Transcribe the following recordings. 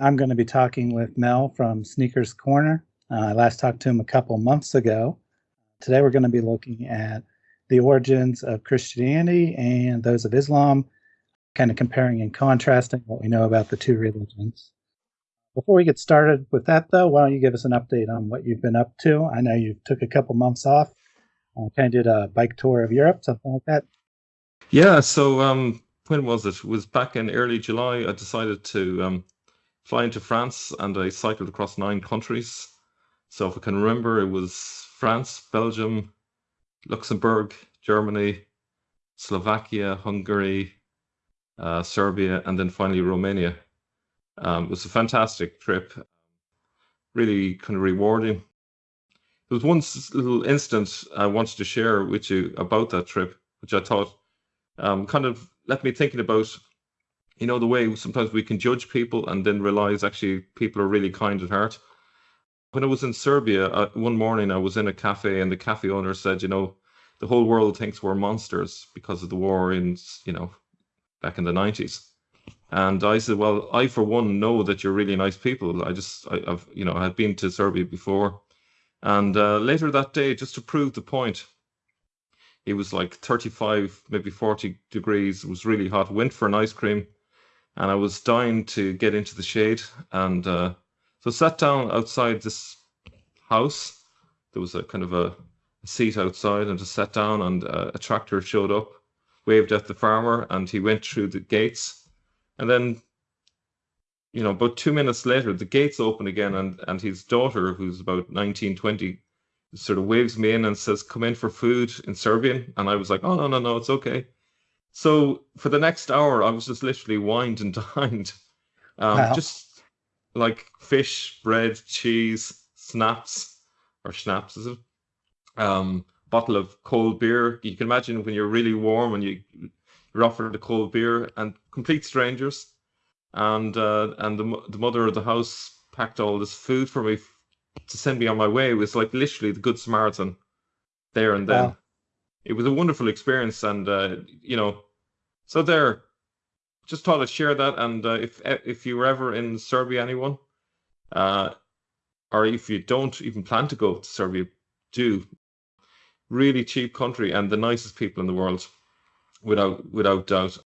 I'm going to be talking with Mel from Sneakers Corner. Uh, I last talked to him a couple months ago. Today we're going to be looking at the origins of Christianity and those of Islam, kind of comparing and contrasting what we know about the two religions. Before we get started with that, though, why don't you give us an update on what you've been up to? I know you took a couple months off, uh, kind of did a bike tour of Europe, something like that. Yeah, so um, when was it? it? was back in early July. I decided to um, fly into France and I cycled across nine countries. So if I can remember, it was France, Belgium, Luxembourg, Germany, Slovakia, Hungary, uh, Serbia, and then finally Romania. Um, it was a fantastic trip, really kind of rewarding. There was one little instance I wanted to share with you about that trip, which I thought um, kind of left me thinking about, you know, the way sometimes we can judge people and then realize actually people are really kind at heart. When I was in Serbia, uh, one morning I was in a cafe and the cafe owner said, you know, the whole world thinks we're monsters because of the war in, you know, back in the 90s. And I said, well, I for one know that you're really nice people. I just, I, have you know, i've been to Serbia before, and uh, later that day, just to prove the point, it was like 35, maybe 40 degrees. It was really hot. Went for an ice cream, and I was dying to get into the shade. And uh, so sat down outside this house. There was a kind of a, a seat outside, and just sat down. And uh, a tractor showed up, waved at the farmer, and he went through the gates and then, you know, about two minutes later, the gates open again, and, and his daughter, who's about 19, 20, sort of waves me in and says, Come in for food in Serbian. And I was like, Oh, no, no, no, it's okay. So for the next hour, I was just literally wined and dined. Um, wow. Just like fish, bread, cheese, snaps, or schnapps, is it? Um, bottle of cold beer. You can imagine when you're really warm and you you're offered a cold beer, and complete strangers. And uh, and the the mother of the house packed all this food for me to send me on my way. It was like literally the good Samaritan there and then. Wow. It was a wonderful experience, and uh, you know, so there. Just thought I'd share that, and uh, if if you were ever in Serbia, anyone, uh, or if you don't even plan to go to Serbia, do. Really cheap country and the nicest people in the world without without doubt.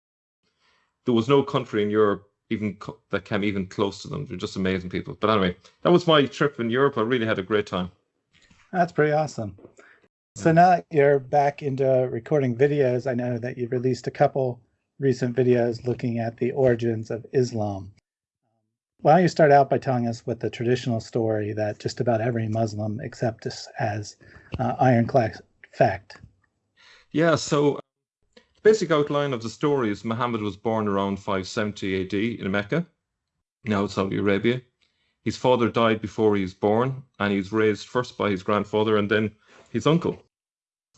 There was no country in Europe even co- that came even close to them. They're just amazing people. But anyway, that was my trip in Europe. I really had a great time. That's pretty awesome. So now that you're back into recording videos, I know that you've released a couple recent videos looking at the origins of Islam. Why don't you start out by telling us what the traditional story that just about every Muslim accepts as uh, ironclad fact? Yeah, so the basic outline of the story is Muhammad was born around 570 AD in Mecca, now Saudi Arabia. His father died before he was born, and he was raised first by his grandfather and then his uncle.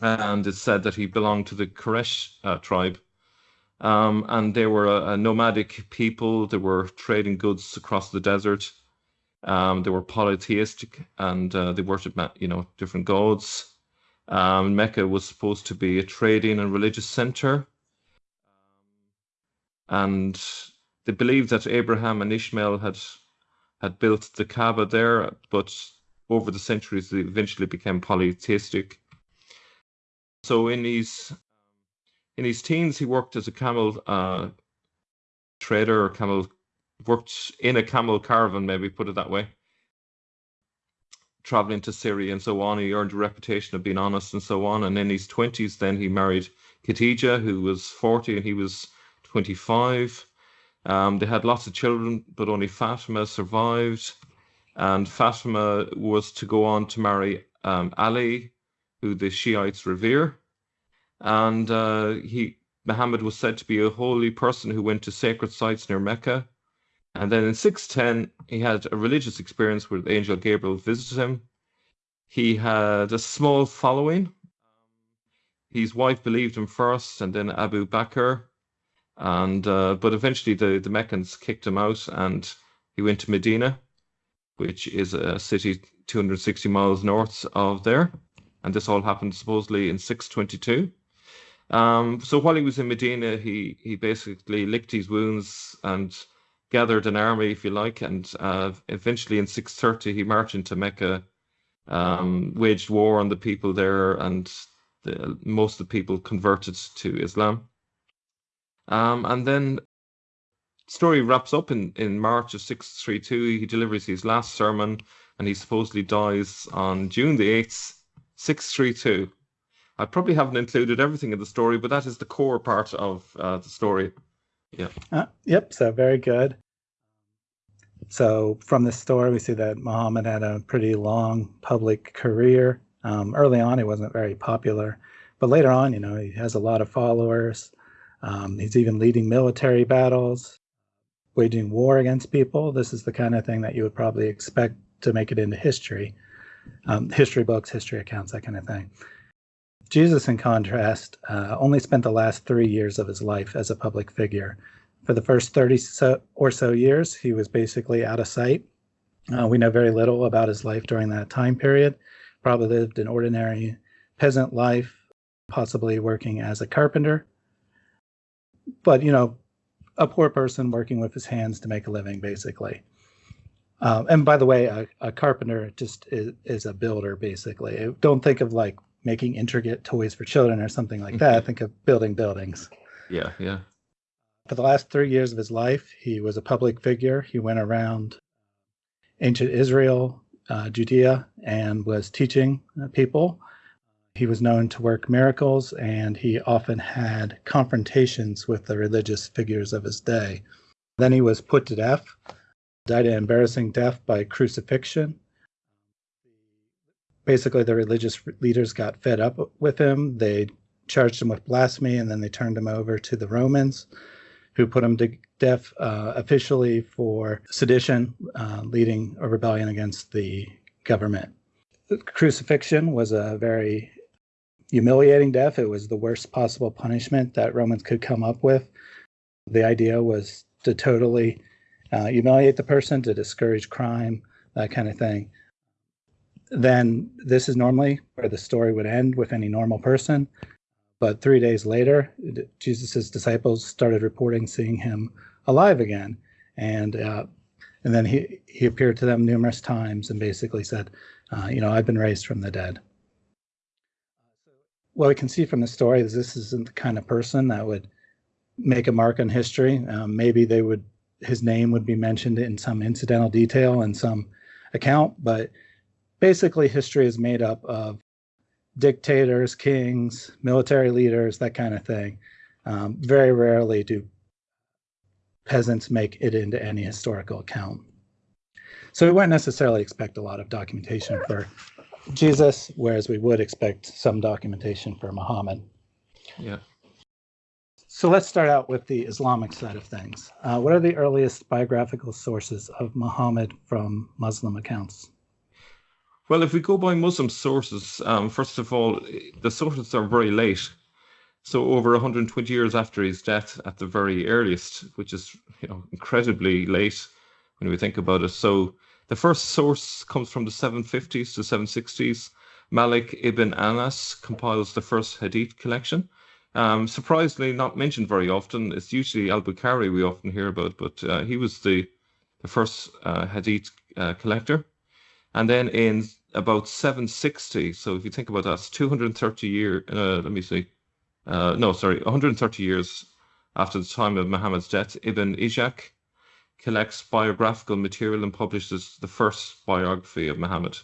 And it's said that he belonged to the Quraysh uh, tribe. Um, and they were a, a, nomadic people. They were trading goods across the desert. Um, they were polytheistic, and uh, they worshipped, you know, different gods. Um, Mecca was supposed to be a trading and religious center. And they believed that Abraham and Ishmael had had built the Kaaba there, but over the centuries they eventually became polytheistic. So in his in his teens, he worked as a camel uh, trader or camel worked in a camel caravan, maybe put it that way traveling to Syria and so on. He earned a reputation of being honest and so on. And in his 20s, then he married Khadija, who was 40 and he was 25. Um, they had lots of children, but only Fatima survived. And Fatima was to go on to marry um, Ali, who the Shiites revere. And uh, he Muhammad was said to be a holy person who went to sacred sites near Mecca and then in 610, he had a religious experience where the angel Gabriel visited him. He had a small following. His wife believed him first, and then Abu Bakr. And uh, but eventually the, the Meccans kicked him out, and he went to Medina, which is a city 260 miles north of there. And this all happened supposedly in 622. Um, so while he was in Medina, he he basically licked his wounds and gathered an army, if you like, and uh, eventually in 630 he marched into Mecca, um, waged war on the people there, and the, most of the people converted to Islam. Um, and then story wraps up in, in March of 632. He delivers his last sermon and he supposedly dies on June the 8th, 632. I probably haven't included everything in the story, but that is the core part of uh, the story. Yeah. Uh, yep. So very good. So from this story, we see that Muhammad had a pretty long public career. Um, early on, he wasn't very popular, but later on, you know, he has a lot of followers. Um, he's even leading military battles, waging war against people. This is the kind of thing that you would probably expect to make it into history, um, history books, history accounts, that kind of thing. Jesus, in contrast, uh, only spent the last three years of his life as a public figure. For the first 30 so, or so years, he was basically out of sight. Uh, we know very little about his life during that time period. Probably lived an ordinary peasant life, possibly working as a carpenter. But, you know, a poor person working with his hands to make a living, basically. Um, and by the way, a, a carpenter just is, is, a builder, basically. Don't think of like making intricate toys for children or something like that. I think of building buildings. Yeah, yeah. For the last three years of his life, he was a public figure. He went around ancient Israel, uh, Judea, and was teaching uh, people. He was known to work miracles, and he often had confrontations with the religious figures of his day. Then he was put to death, died an embarrassing death by crucifixion basically the religious leaders got fed up with him. They charged him with blasphemy, and then they turned him over to the Romans, who put him to death uh, officially for sedition, uh, leading a rebellion against the government. The crucifixion was a very humiliating death. It was the worst possible punishment that Romans could come up with. The idea was to totally uh, humiliate the person, to discourage crime, that kind of thing then this is normally where the story would end with any normal person. But three days later, Jesus' disciples started reporting seeing him alive again. And uh, and then he, he appeared to them numerous times and basically said, uh, you know, I've been raised from the dead. What we can see from the story is this isn't the kind of person that would make a mark on history. Um, maybe they would, his name would be mentioned in some incidental detail in some account, but basically history is made up of dictators, kings, military leaders, that kind of thing. Um, very rarely do peasants make it into any historical account. So we wouldn't necessarily expect a lot of documentation for Jesus, whereas we would expect some documentation for Muhammad. Yeah. So let's start out with the Islamic side of things. Uh, what are the earliest biographical sources of Muhammad from Muslim accounts? Well, if we go by Muslim sources, um, first of all, the sources are very late. So over 120 years after his death, at the very earliest, which is you know incredibly late when we think about it. So the first source comes from the 750s to 760s. Malik ibn Anas compiles the first Hadith collection. Um, surprisingly, not mentioned very often. It's usually Al Bukhari we often hear about, but uh, he was the the first uh, Hadith uh, collector. And then in about 760. So if you think about that, it's 230 years. Uh, let me see. Uh, no, sorry, 130 years after the time of Muhammad's death, Ibn Ishaq collects biographical material and publishes the first biography of Muhammad.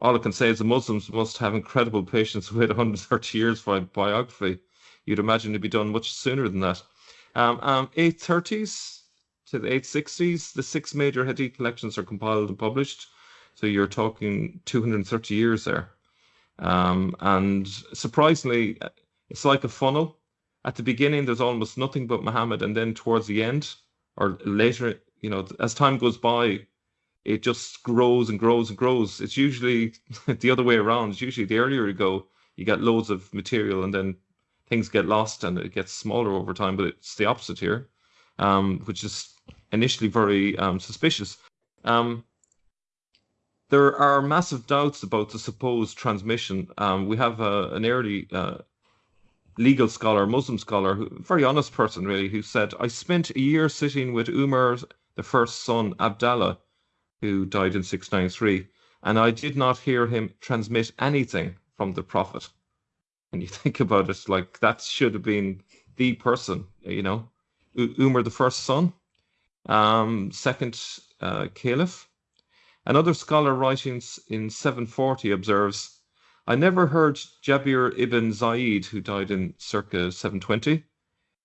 All I can say is the Muslims must have incredible patience with 130 years for a biography. You'd imagine it'd be done much sooner than that. Um, um, 830s to the 860s, the six major hadith collections are compiled and published. So you're talking 230 years there. Um, and surprisingly, it's like a funnel. At the beginning, there's almost nothing but Muhammad, and then towards the end, or later, you know, as time goes by, it just grows and grows and grows. It's usually the other way around. It's usually the earlier you go, you get loads of material, and then things get lost and it gets smaller over time. But it's the opposite here, um, which is initially very um, suspicious. Um, there are massive doubts about the supposed transmission. Um, we have a, an early uh, legal scholar, Muslim scholar, who, very honest person really, who said, I spent a year sitting with Umar, the first son, Abdallah, who died in 693, and I did not hear him transmit anything from the Prophet. And you think about it, like that should have been the person, you know, Umar, the first son, um, second uh, caliph. Another scholar writing in 740 observes, I never heard Jabir ibn Zaid, who died in circa 720,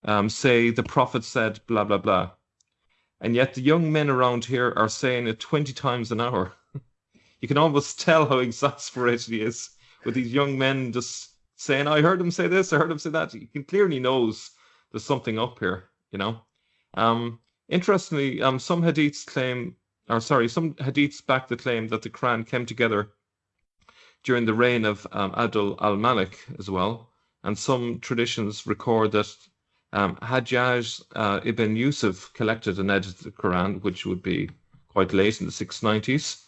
um, say the Prophet said blah, blah, blah. And yet the young men around here are saying it 20 times an hour. you can almost tell how exasperated he is with these young men just saying, I heard him say this, I heard him say that. He clearly knows there's something up here, you know. Um, interestingly, um, some hadiths claim, or sorry, some hadiths back the claim that the Quran came together during the reign of um, Abdul al Malik as well. And some traditions record that um, Hajjaj uh, ibn Yusuf collected and edited the Quran, which would be quite late in the 690s.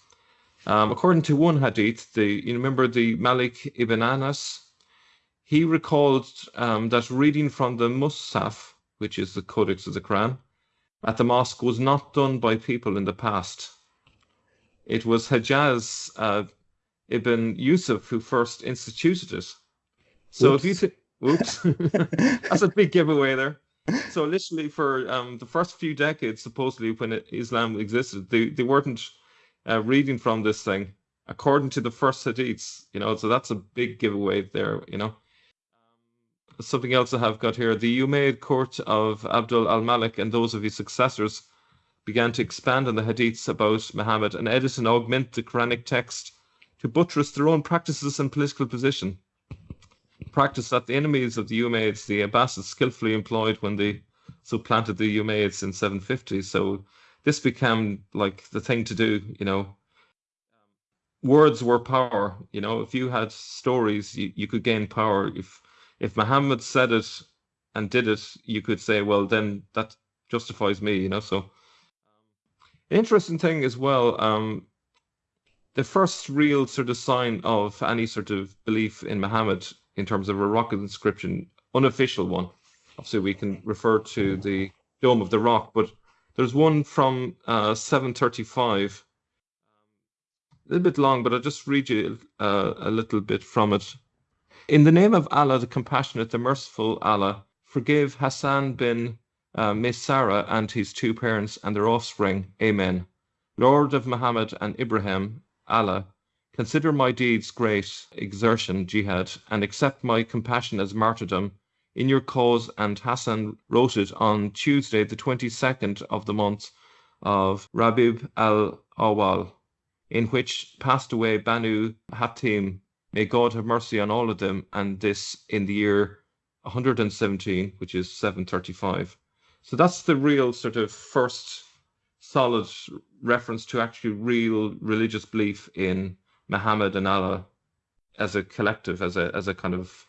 Um, according to one hadith, the you remember the Malik ibn Anas, he recalled um, that reading from the Mushaf, which is the Codex of the Quran, at the mosque was not done by people in the past. It was Hajjaj uh, ibn Yusuf who first instituted it. So Oops. if you think, oops, that's a big giveaway there. So literally for um, the first few decades, supposedly when it, Islam existed, they, they weren't uh, reading from this thing according to the first hadiths, you know, so that's a big giveaway there, you know. Something else I have got here the Umayyad court of Abdul al Malik and those of his successors began to expand on the hadiths about Muhammad and edit and augment the Quranic text to buttress their own practices and political position. Practice that the enemies of the Umayyads, the Abbasids, skillfully employed when they supplanted the Umayyads in 750. So this became like the thing to do, you know. Words were power, you know. If you had stories, you, you could gain power. If if Muhammad said it and did it, you could say, well, then that justifies me, you know. So, interesting thing as well. Um, the first real sort of sign of any sort of belief in Muhammad in terms of a rock inscription, unofficial one. Obviously, we can refer to the Dome of the Rock, but there's one from uh, 735, a little bit long, but I'll just read you uh, a little bit from it. In the name of Allah, the compassionate, the merciful Allah, forgive Hassan bin uh, Maysara and his two parents and their offspring. Amen. Lord of Muhammad and Ibrahim, Allah, consider my deeds great exertion, jihad, and accept my compassion as martyrdom in your cause. And Hassan wrote it on Tuesday, the 22nd of the month of Rabib al Awal, in which passed away Banu Hatim. May God have mercy on all of them, and this in the year 117, which is 735. So that's the real sort of first solid reference to actually real religious belief in Muhammad and Allah as a collective, as a as a kind of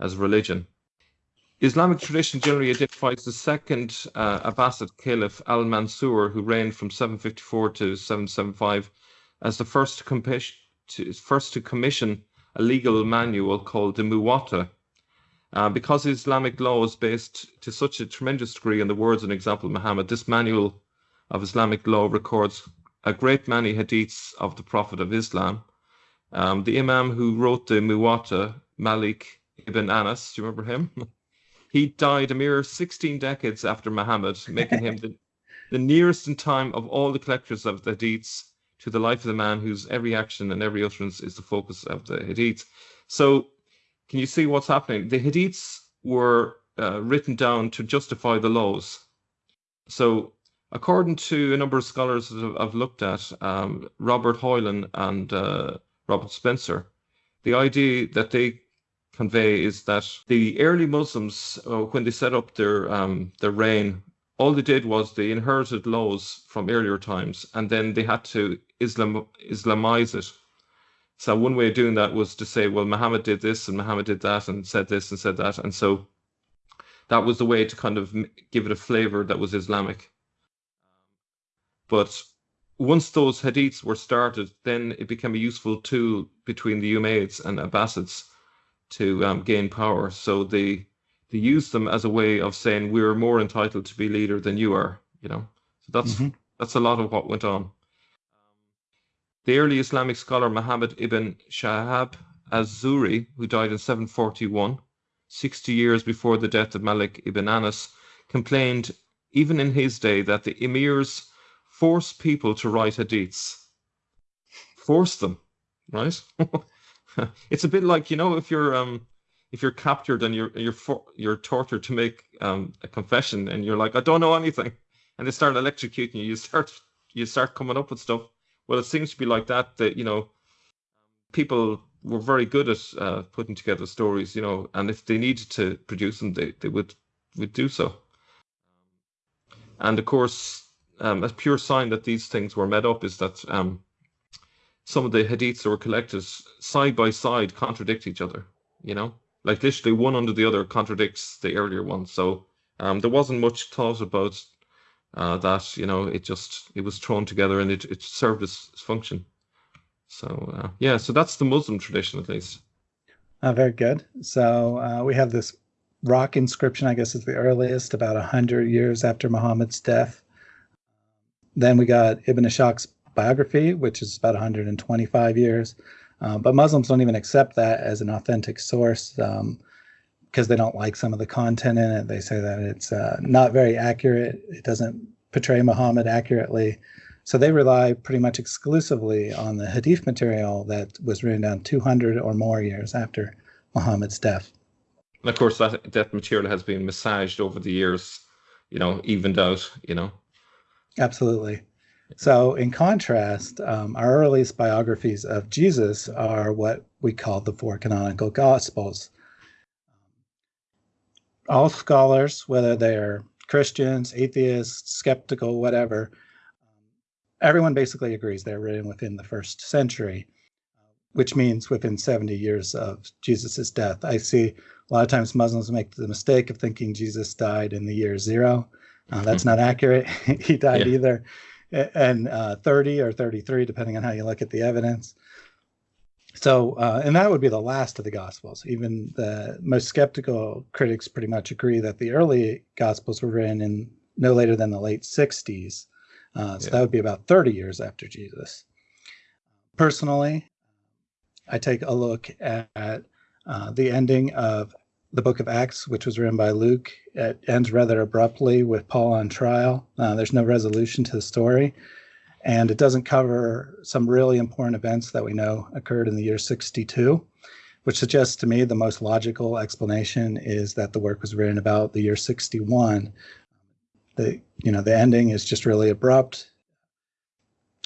as religion. Islamic tradition generally identifies the second uh, Abbasid Caliph Al Mansur, who reigned from 754 to 775, as the first to, commission, to, first to commission a legal manual called the Muwatta. Uh, because Islamic law is based to such a tremendous degree on the words and example of Muhammad, this manual of Islamic law records a great many hadiths of the Prophet of Islam. Um, the Imam who wrote the Muwatta, Malik ibn Anas, do you remember him? he died a mere 16 decades after Muhammad, making him the, the nearest in time of all the collectors of the hadiths to the life of the man whose every action and every utterance is the focus of the hadiths. So, can you see what's happening? The hadiths were uh, written down to justify the laws. So, according to a number of scholars that I've looked at, um, Robert Hoyland and uh, Robert Spencer, the idea that they convey is that the early Muslims, uh, when they set up their um, their reign, all they did was they inherited laws from earlier times, and then they had to Islam Islamize it. So one way of doing that was to say, well, Muhammad did this and Muhammad did that and said this and said that, and so that was the way to kind of give it a flavor that was Islamic. But once those hadiths were started, then it became a useful tool between the Umayyads and Abbasids to um, gain power. So the they used them as a way of saying we're more entitled to be leader than you are. You know, so that's mm-hmm. that's a lot of what went on. The early Islamic scholar Muhammad ibn Shahab az-Zuhri, who died in 741, 60 years before the death of Malik ibn Anas, complained even in his day that the emirs force people to write hadiths. Force them, right? it's a bit like you know if you're um if you're captured and you're you're for, you're tortured to make um a confession and you're like I don't know anything and they start electrocuting you you start you start coming up with stuff well it seems to be like that that you know people were very good at uh, putting together stories you know and if they needed to produce them they, they would would do so and of course um, a pure sign that these things were made up is that um, some of the hadiths that were collected side by side contradict each other. You know, like literally one under the other contradicts the earlier one. So um, there wasn't much thought about uh, that. You know, it just it was thrown together and it, it served its function. So uh, yeah, so that's the Muslim tradition at least. Uh, very good. So uh, we have this rock inscription. I guess is the earliest, about a hundred years after Muhammad's death. Then we got Ibn Ishaq's biography, which is about 125 years. Uh, but Muslims don't even accept that as an authentic source because they don't like some of the content in it. They say that it's uh, not very accurate. It doesn't portray Muhammad accurately. So they rely pretty much exclusively on the hadith material that was written down 200 or more years after Muhammad's death. And of course, that that material has been massaged over the years, you know, evened out, you know. Absolutely. So, in contrast, um, our earliest biographies of Jesus are what we call the four canonical Gospels. All scholars, whether they're Christians, atheists, skeptical, whatever, everyone basically agrees they're written within the first century, which means within 70 years of Jesus' death. I see a lot of times Muslims make the mistake of thinking Jesus died in the year zero. Uh, that's not accurate. he died yeah. either and uh, 30 or 33, depending on how you look at the evidence. So, uh, and that would be the last of the Gospels. Even the most skeptical critics pretty much agree that the early Gospels were written in no later than the late 60s. Uh, so yeah. that would be about 30 years after Jesus. Personally, I take a look at uh, the ending of the book of Acts, which was written by Luke, it ends rather abruptly with Paul on trial. Uh, there's no resolution to the story. And it doesn't cover some really important events that we know occurred in the year 62, which suggests to me the most logical explanation is that the work was written about the year 61. The, you know, the ending is just really abrupt.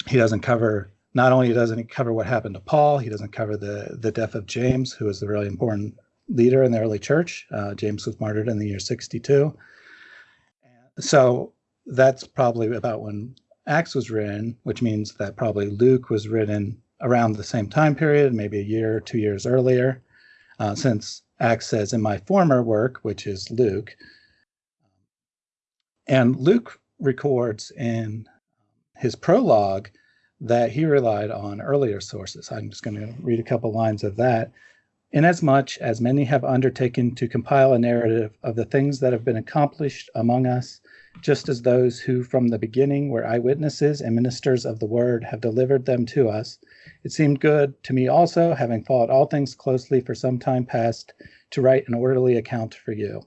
He doesn't cover not only doesn't he cover what happened to Paul, he doesn't cover the the death of James, who was a really important leader in the early church. Uh, James was martyred in the year 62. So that's probably about when Acts was written, which means that probably Luke was written around the same time period, maybe a year or two years earlier, uh, since Acts says, in my former work, which is Luke. And Luke records in his prologue that he relied on earlier sources. I'm just going to read a couple lines of that. Inasmuch as many have undertaken to compile a narrative of the things that have been accomplished among us, just as those who from the beginning were eyewitnesses and ministers of the word have delivered them to us, it seemed good to me also, having followed all things closely for some time past, to write an orderly account for you.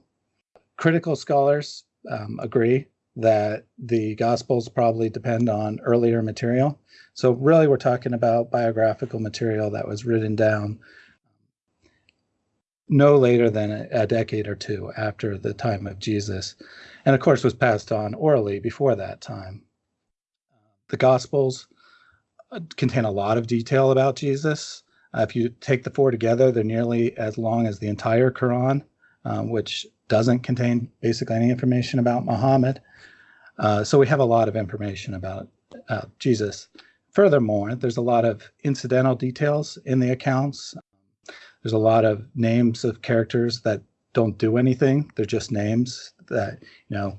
Critical scholars um, agree that the Gospels probably depend on earlier material. So, really, we're talking about biographical material that was written down no later than a, a, decade or two after the time of Jesus, and of course was passed on orally before that time. The Gospels uh, contain a lot of detail about Jesus. Uh, if you take the four together, they're nearly as long as the entire Quran, um, which doesn't contain basically any information about Muhammad. Uh, so we have a lot of information about uh, Jesus. Furthermore, there's a lot of incidental details in the accounts there's a lot of names of characters that don't do anything. They're just names that, you know,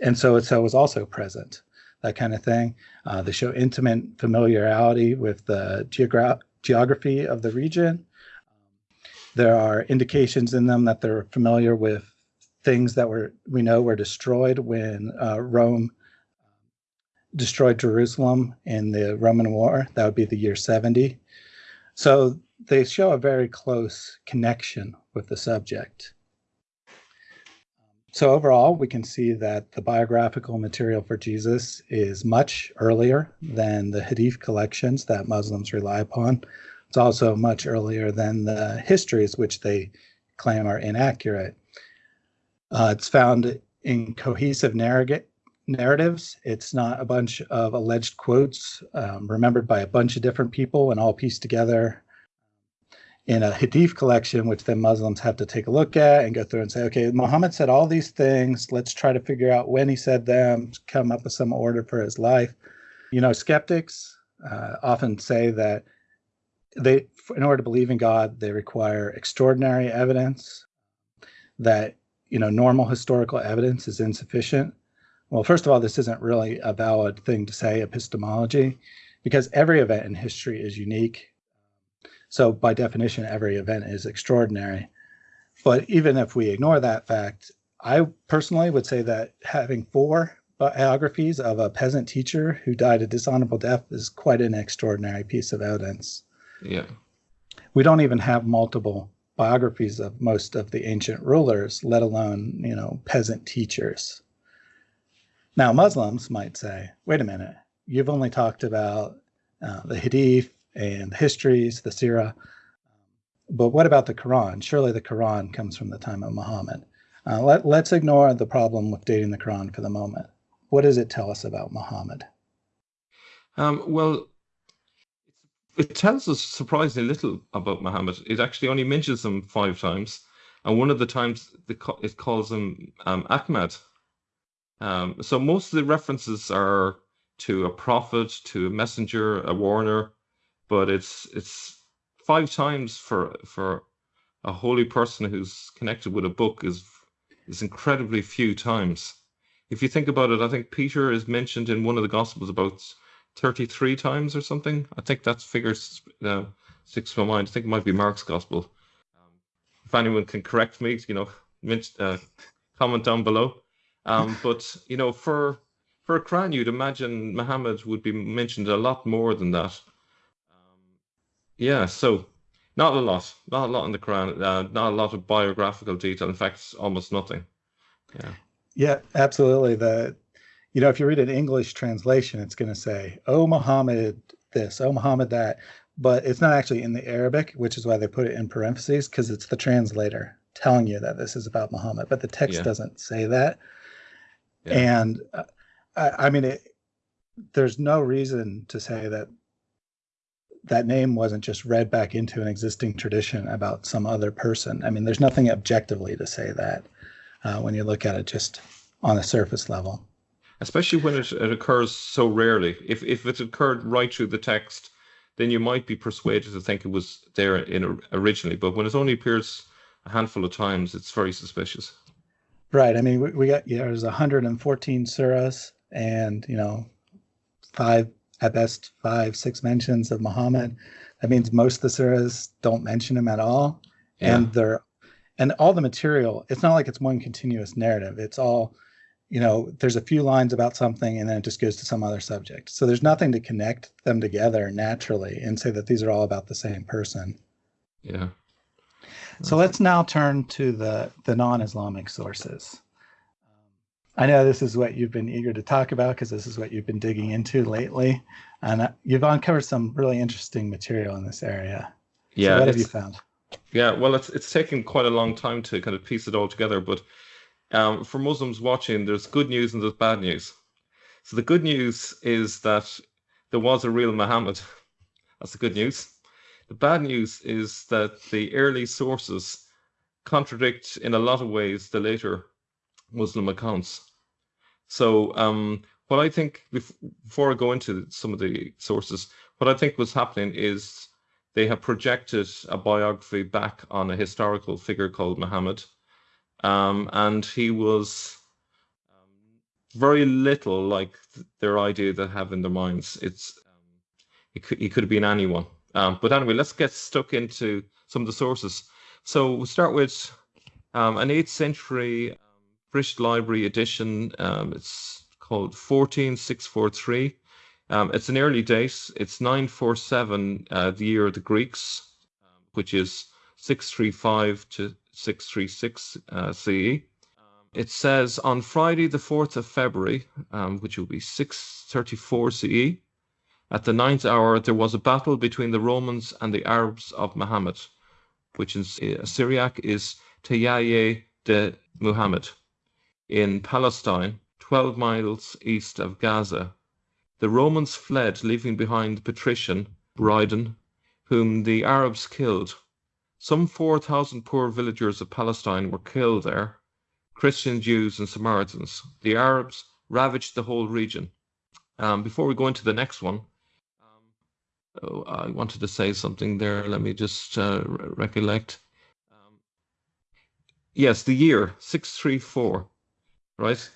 and so it's was also present, that kind of thing. Uh, they show intimate familiarity with the geogra- geography of the region. There are indications in them that they're familiar with things that were we know were destroyed when uh, Rome destroyed Jerusalem in the Roman War. That would be the year 70. So they show a very close connection with the subject. So overall, we can see that the biographical material for Jesus is much earlier than the Hadith collections that Muslims rely upon. It's also much earlier than the histories which they claim are inaccurate. Uh, it's found in cohesive narrative, narratives. It's not a bunch of alleged quotes um, remembered by a bunch of different people and all pieced together in a hadith collection, which then Muslims have to take a look at and go through and say, okay, Muhammad said all these things. Let's try to figure out when he said them, come up with some order for his life. You know, skeptics uh, often say that they, in order to believe in God, they require extraordinary evidence, that, you know, normal historical evidence is insufficient. Well, first of all, this isn't really a valid thing to say epistemology because every event in history is unique so by definition, every event is extraordinary. But even if we ignore that fact, I personally would say that having four biographies of a peasant teacher who died a dishonorable death is quite an extraordinary piece of evidence. Yeah. We don't even have multiple biographies of most of the ancient rulers, let alone, you know, peasant teachers. Now, Muslims might say, wait a minute, you've only talked about uh, the Hadith and the histories, the Sirah. But what about the Quran? Surely the Quran comes from the time of Muhammad. Uh, let, let's ignore the problem with dating the Quran for the moment. What does it tell us about Muhammad? Um, well, it tells us surprisingly little about Muhammad. It actually only mentions him five times, and one of the times it calls him um, Ahmad. Um, so most of the references are to a prophet, to a messenger, a warner, but it's it's five times for for a holy person who's connected with a book is is incredibly few times. If you think about it, I think Peter is mentioned in one of the Gospels about 33 times or something. I think that figure uh, sticks to my mind. I think it might be Mark's Gospel. Um, if anyone can correct me, you know, uh, comment down below. Um, but you know, for for a Quran, you'd imagine Muhammad would be mentioned a lot more than that. Yeah, so not a lot, not a lot in the Quran, uh, not a lot of biographical detail. In fact, almost nothing. Yeah. Yeah, absolutely. The you know, if you read an English translation, it's going to say, "Oh Muhammad this, oh Muhammad that," but it's not actually in the Arabic, which is why they put it in parentheses because it's the translator telling you that this is about Muhammad, but the text yeah. doesn't say that. Yeah. And uh, I, I mean, it, there's no reason to say that that name wasn't just read back into an existing tradition about some other person. I mean, there's nothing objectively to say that uh, when you look at it just on a surface level. Especially when it, it occurs so rarely. If if it occurred right through the text, then you might be persuaded to think it was there in originally. But when it only appears a handful of times, it's very suspicious. Right. I mean, we, we got yeah, there's 114 surahs, and you know, five at best five, six mentions of Muhammad. That means most of the surahs don't mention him at all. Yeah. And they're and all the material, it's not like it's one continuous narrative. It's all, you know, there's a few lines about something and then it just goes to some other subject. So there's nothing to connect them together naturally and say that these are all about the same person. Yeah. So let's now turn to the the non-Islamic sources. I know this is what you've been eager to talk about because this is what you've been digging into lately, and uh, you've uncovered some really interesting material in this area. Yeah, so what have you found? Yeah, well, it's it's taken quite a long time to kind of piece it all together, but um, for Muslims watching, there's good news and there's bad news. So the good news is that there was a real Muhammad. That's the good news. The bad news is that the early sources contradict in a lot of ways the later Muslim accounts. So um, what I think before I go into some of the sources, what I think was happening is they have projected a biography back on a historical figure called Muhammad, um, and he was um, very little like their idea they have in their minds. It's um, he could, he could have been anyone. Um, but anyway, let's get stuck into some of the sources. So we'll start with um, an 8th century British Library edition. Um, it's called 14643. Um, it's an early date. It's 947, uh, the year of the Greeks, um, which is 635 to 636 uh, CE. It says on Friday, the 4th of February, um, which will be 634 CE, at the ninth hour, there was a battle between the Romans and the Arabs of Muhammad, which in Syriac is Tayaye de Muhammad, in Palestine, 12 miles east of Gaza. The Romans fled, leaving behind patrician, Bryden, whom the Arabs killed. Some 4,000 poor villagers of Palestine were killed there Christian Jews and Samaritans. The Arabs ravaged the whole region. Um, before we go into the next one, Oh, I wanted to say something there. Let me just uh, recollect. Um, yes, the year 634, right?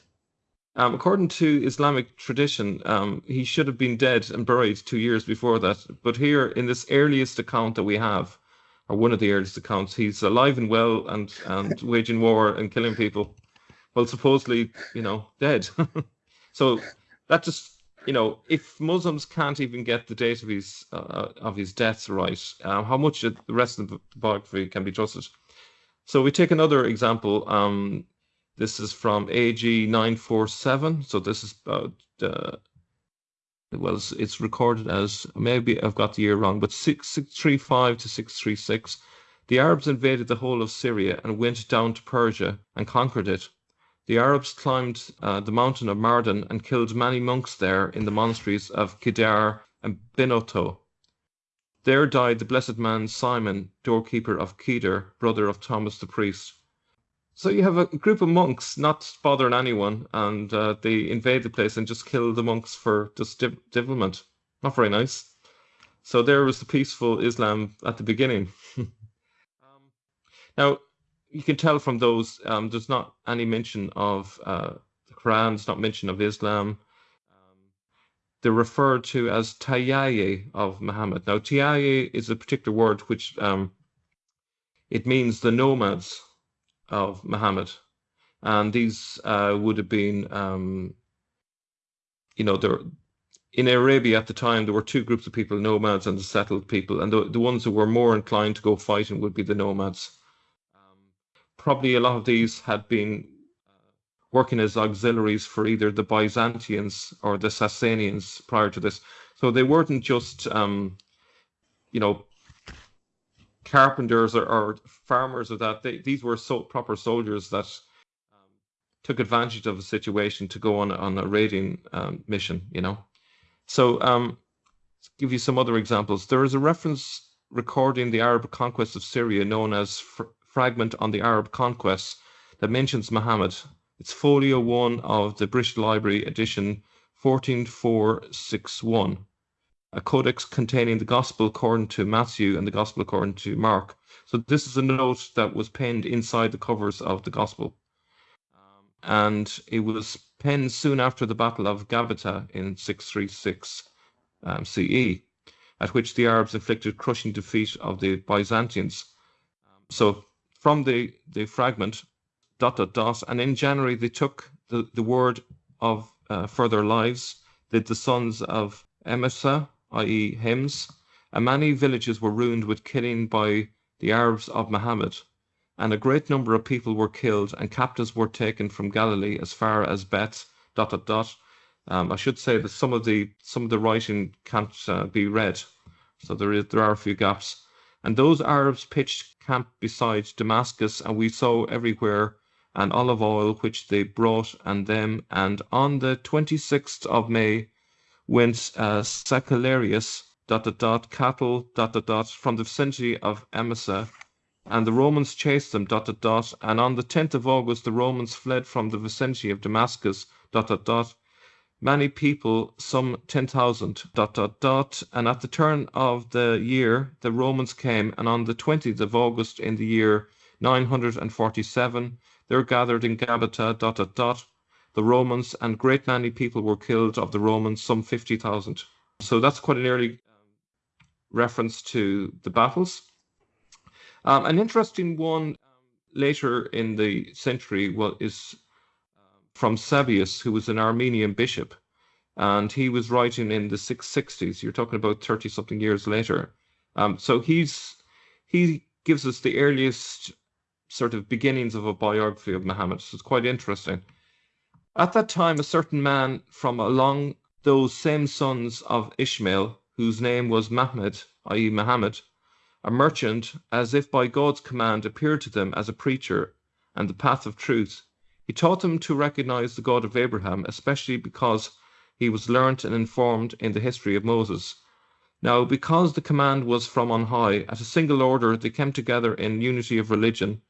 Um, according to Islamic tradition, um, he should have been dead and buried two years before that. But here, in this earliest account that we have, or one of the earliest accounts, he's alive and well and, and waging war and killing people. Well, supposedly, you know, dead. so that just you know, if Muslims can't even get the date of his uh, of his death right, uh, how much of the rest of the biography can be trusted? So we take another example. Um, this is from AG nine four seven. So this is about uh, well, it's, it's recorded as maybe I've got the year wrong, but six six three five to six three six. The Arabs invaded the whole of Syria and went down to Persia and conquered it. The Arabs climbed uh, the mountain of Mardin and killed many monks there in the monasteries of Kedar and Binoto. There died the blessed man Simon, doorkeeper of Kedar, brother of Thomas the priest. So you have a group of monks not bothering anyone, and uh, they invade the place and just kill the monks for just div- devilment. Not very nice. So there was the peaceful Islam at the beginning. um, now, you can tell from those um, there's not any mention of uh, the Quran, there's not mention of Islam. Um, they're referred to as Tayaye of Muhammad. Now, Tayaye is a particular word which um, it means the nomads of Muhammad, and these uh, would have been, um, you know, there in Arabia at the time there were two groups of people: nomads and the settled people, and the, the ones who were more inclined to go fighting would be the nomads. Probably a lot of these had been uh, working as auxiliaries for either the Byzantines or the Sassanians prior to this. So they weren't just, um, you know, carpenters or, or farmers or that. They, these were so proper soldiers that um, took advantage of the situation to go on on a raiding um, mission. You know, so um, give you some other examples. There is a reference recording the Arab conquest of Syria known as fragment on the Arab conquests that mentions Muhammad. It's folio 1 of the British Library edition 14461, a codex containing the Gospel according to Matthew and the Gospel according to Mark. So this is a note that was penned inside the covers of the Gospel. Um, and it was penned soon after the Battle of Gabata in 636 um, CE, at which the Arabs inflicted crushing defeat of the Byzantines. Um, so from the, the fragment, dot, dot, dot. And in January, they took the, the word of uh, further lives, the, the sons of Emesa, i.e., Hims, and many villages were ruined with killing by the Arabs of Muhammad. And a great number of people were killed, and captives were taken from Galilee as far as Beth, dot, dot, dot. Um, I should say that some of the some of the writing can't uh, be read, so there is there are a few gaps. And those Arabs pitched camp beside Damascus, and we saw everywhere an olive oil which they brought and them. And on the 26th of May went uh, Sacellarius, dot, dot, dot, cattle, dot, dot, dot, from the vicinity of Emesa, and the Romans chased them, dot, dot, dot. And on the 10th of August, the Romans fled from the vicinity of Damascus, dot, dot, dot, many people, some 10,000, dot, dot, dot. And at the turn of the year, the Romans came, and on the 20th of August in the year 947, they were gathered in Gabata, dot, dot, dot. The Romans, and great many people were killed of the Romans, some 50,000. So that's quite an early um, reference to the battles. Um, an interesting one um, later in the century well, is um, from Sebeos, who was an Armenian bishop, and he was writing in the 660s. You're talking about 30 something years later. Um, so he's he gives us the earliest sort of beginnings of a biography of Muhammad. So it's quite interesting. At that time, a certain man from along those same sons of Ishmael, whose name was Mahmed, i.e., Muhammad, a merchant, as if by God's command, appeared to them as a preacher and the path of truth. He taught them to recognize the God of Abraham, especially because he was learnt and informed in the history of Moses. Now, because the command was from on high, at a single order they came together in unity of religion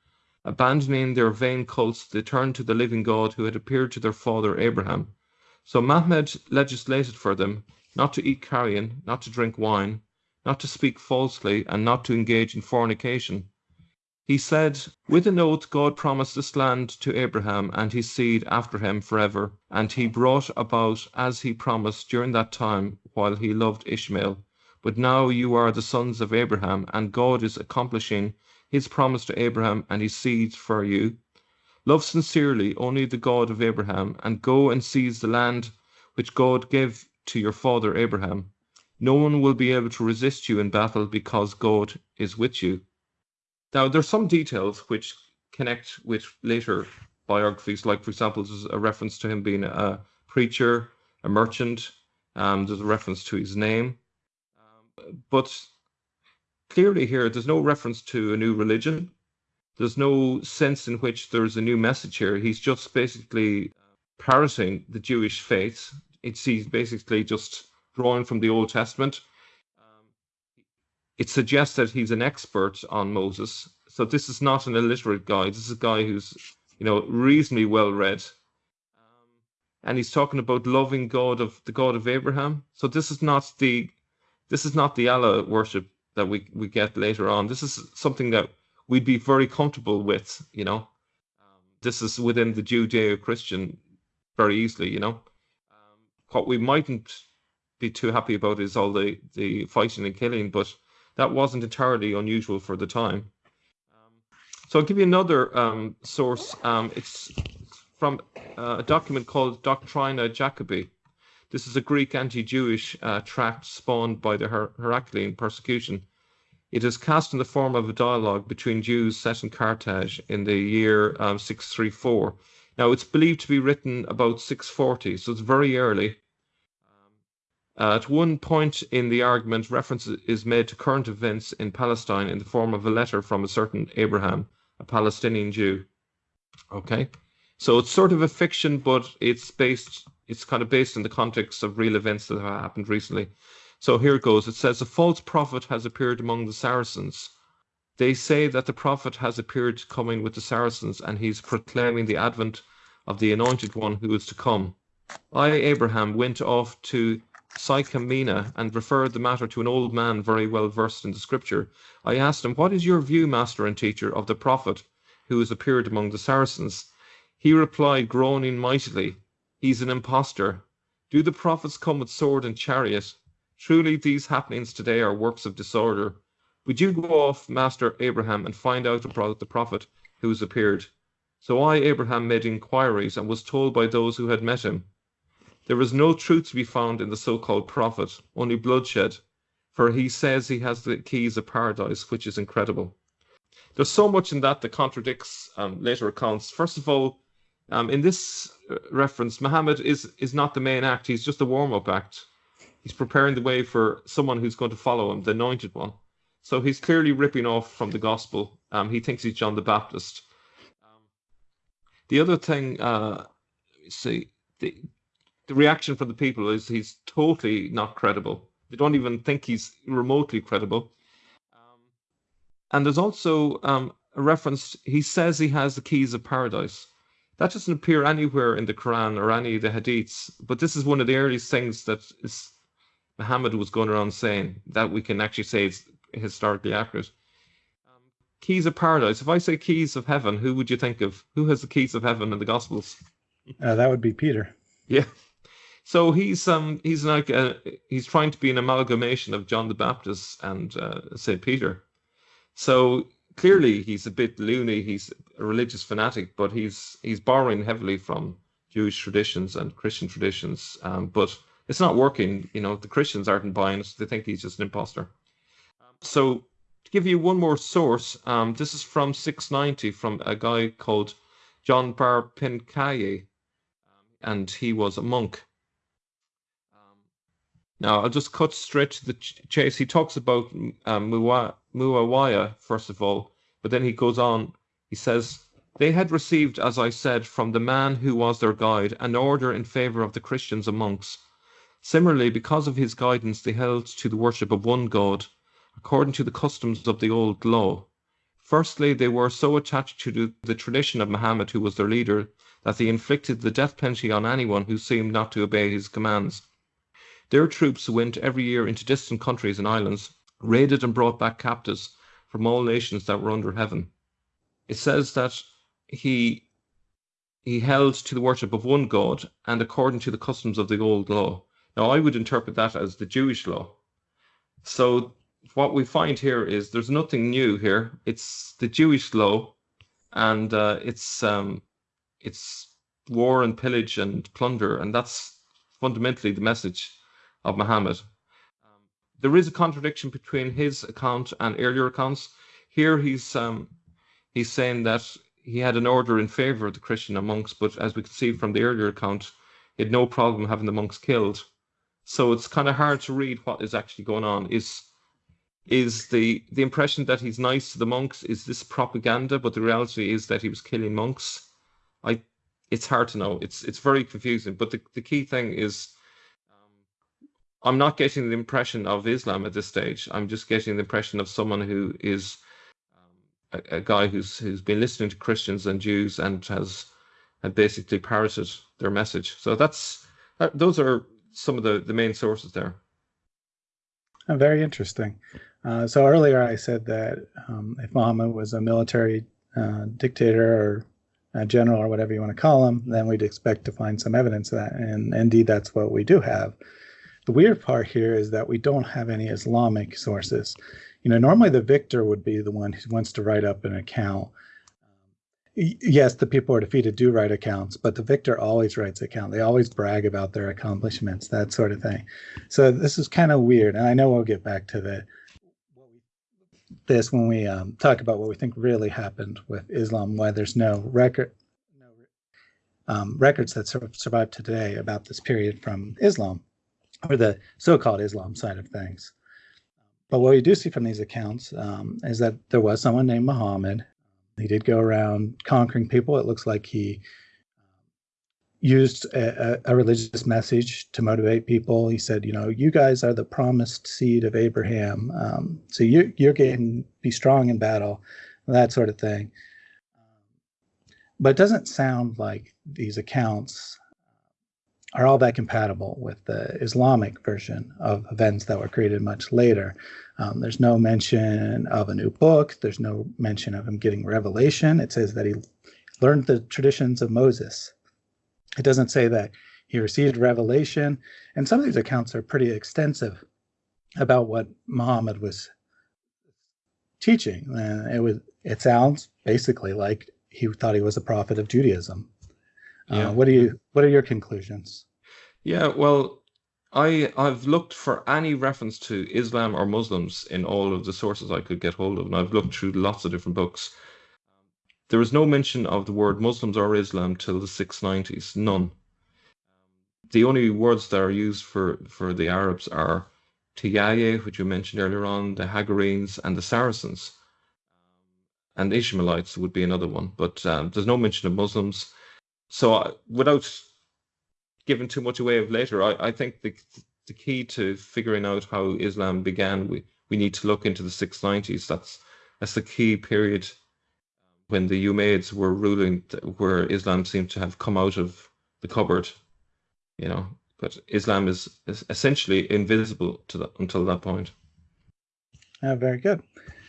Abandoning their vain cults, they turned to the living God who had appeared to their father Abraham. So Mahmed legislated for them not to eat carrion, not to drink wine, not to speak falsely, and not to engage in fornication. He said, With an oath God promised this land to Abraham and his seed after him forever, and he brought about as he promised during that time while he loved Ishmael. But now you are the sons of Abraham, and God is accomplishing his promise to Abraham and his seed for you. Love sincerely only the God of Abraham, and go and seize the land which God gave to your father Abraham. No one will be able to resist you in battle because God is with you. Now, there's some details which connect with later biographies, like, for example, there's a reference to him being a preacher, a merchant, um, there's a reference to his name. Um, but clearly here there's no reference to a new religion. There's no sense in which there's a new message here. He's just basically parroting the Jewish faith. It's he's basically just drawing from the Old Testament. Um, it suggests that he's an expert on Moses. So this is not an illiterate guy. This is a guy who's, you know, reasonably well read. Um, and he's talking about loving God of the God of Abraham. So this is not the this is not the Allah worship that we we get later on. This is something that we'd be very comfortable with, you know. Um, this is within the Judeo-Christian very easily, you know. Um, what we mightn't be too happy about is all the the fighting and killing, but that wasn't entirely unusual for the time. Um, so I'll give you another um, source. Um, it's from uh, a document called Doctrina Jacobi. This is a Greek anti-Jewish uh, tract spawned by the Her- Heraclean persecution. It is cast in the form of a dialogue between Jews set in Carthage in the year um, 634. Now, it's believed to be written about 640, so it's very early. Uh, at one point in the argument, reference is made to current events in Palestine in the form of a letter from a certain Abraham, a Palestinian Jew. Okay, so it's sort of a fiction, but it's based it's kind of based in the context of real events that have happened recently. So here it goes. It says a false prophet has appeared among the Saracens. They say that the prophet has appeared coming with the Saracens and he's proclaiming the advent of the anointed one who is to come. I, Abraham, went off to Sycamina and referred the matter to an old man very well versed in the scripture. I asked him, What is your view, master and teacher, of the prophet who has appeared among the Saracens? He replied, groaning mightily, He's an impostor. Do the prophets come with sword and chariot? Truly, these happenings today are works of disorder. Would you go off, Master Abraham, and find out about the prophet who has appeared? So I, Abraham, made inquiries and was told by those who had met him. There is no truth to be found in the so called prophet, only bloodshed, for he says he has the keys of paradise, which is incredible. There's so much in that that contradicts um, later accounts. First of all, um, in this uh, reference, Muhammad is is not the main act; he's just a warm up act. He's preparing the way for someone who's going to follow him, the anointed one. So he's clearly ripping off from the gospel. Um, he thinks he's John the Baptist. Um, the other thing, uh, see, the the reaction from the people is he's totally not credible. They don't even think he's remotely credible. Um, and there's also um, a reference. He says he has the keys of paradise. That doesn't appear anywhere in the Quran or any of the Hadiths, but this is one of the earliest things that is, Muhammad was going around saying that we can actually say it's historically accurate. Um, keys of paradise. If I say keys of heaven, who would you think of? Who has the keys of heaven in the Gospels? Uh, that would be Peter. Yeah. So he's um he's like a, he's trying to be an amalgamation of John the Baptist and uh, Saint Peter. So clearly he's a bit loony. He's a religious fanatic, but he's he's borrowing heavily from Jewish traditions and Christian traditions. Um, but it's not working. You know, the Christians aren't buying it. They think he's just an imposter. So to give you one more source, um, this is from 690 from a guy called John Bar Penkaye, and he was a monk. Um, now I'll just cut straight to the chase. He talks about um, Muawiyah first of all, but then he goes on. He says they had received, as I said, from the man who was their guide, an order in favor of the Christians and monks. Similarly, because of his guidance, they held to the worship of one God according to the customs of the old law. Firstly, they were so attached to the tradition of Muhammad, who was their leader, that they inflicted the death penalty on anyone who seemed not to obey his commands. Their troops went every year into distant countries and islands, raided and brought back captives from all nations that were under heaven. It says that he he held to the worship of one God and according to the customs of the old law. Now I would interpret that as the Jewish law. So what we find here is there's nothing new here. It's the Jewish law, and uh, it's um, it's war and pillage and plunder, and that's fundamentally the message of Muhammad. There is a contradiction between his account and earlier accounts. Here he's um, he's saying that he had an order in favor of the Christian monks, but as we can see from the earlier account, he had no problem having the monks killed. So it's kind of hard to read what is actually going on. Is is the the impression that he's nice to the monks is this propaganda but the reality is that he was killing monks i it's hard to know it's it's very confusing but the, the key thing is i'm not getting the impression of islam at this stage i'm just getting the impression of someone who is um, a, a, guy who's who's been listening to christians and jews and has had basically parroted their message so that's that, those are some of the the main sources there oh, very interesting uh, so earlier I said that um, if Muhammad was a military uh, dictator or a general or whatever you want to call him, then we'd expect to find some evidence of that. And indeed, that's what we do have. The weird part here is that we don't have any Islamic sources. You know, normally the victor would be the one who wants to write up an account yes, the people who are defeated do write accounts, but the victor always writes account. They always brag about their accomplishments, that sort of thing. So this is kind of weird, and I know we'll get back to the this when we um, talk about what we think really happened with Islam, why there's no record, um, records that sur- survive today about this period from Islam, or the so-called Islam side of things. But what we do see from these accounts um, is that there was someone named Muhammad. He did go around conquering people. It looks like he used a, a, religious message to motivate people. He said, you know, you guys are the promised seed of Abraham. Um, so you, you're getting be strong in battle, that sort of thing. But it doesn't sound like these accounts are all that compatible with the Islamic version of events that were created much later. Um, there's no mention of a new book. There's no mention of him getting revelation. It says that he learned the traditions of Moses it doesn't say that he received revelation. And some of these accounts are pretty extensive about what Muhammad was teaching. And it was it sounds basically like he thought he was a prophet of Judaism. Uh, yeah. Uh, what do you what are your conclusions? Yeah, well, I I've looked for any reference to Islam or Muslims in all of the sources I could get hold of, and I've looked through lots of different books. There is no mention of the word Muslims or Islam till the 690s, none. The only words that are used for, for the Arabs are Tiyaye, which you mentioned earlier on, the Hagarenes, and the Saracens. And Ishmaelites would be another one, but um, there's no mention of Muslims. So, uh, without giving too much away of later, I, I think the the key to figuring out how Islam began, we, we need to look into the 690s. That's that's the key period when the Umayyads were ruling, where Islam seemed to have come out of the cupboard, you know. But Islam is, is essentially invisible to that until that point. Yeah, very good.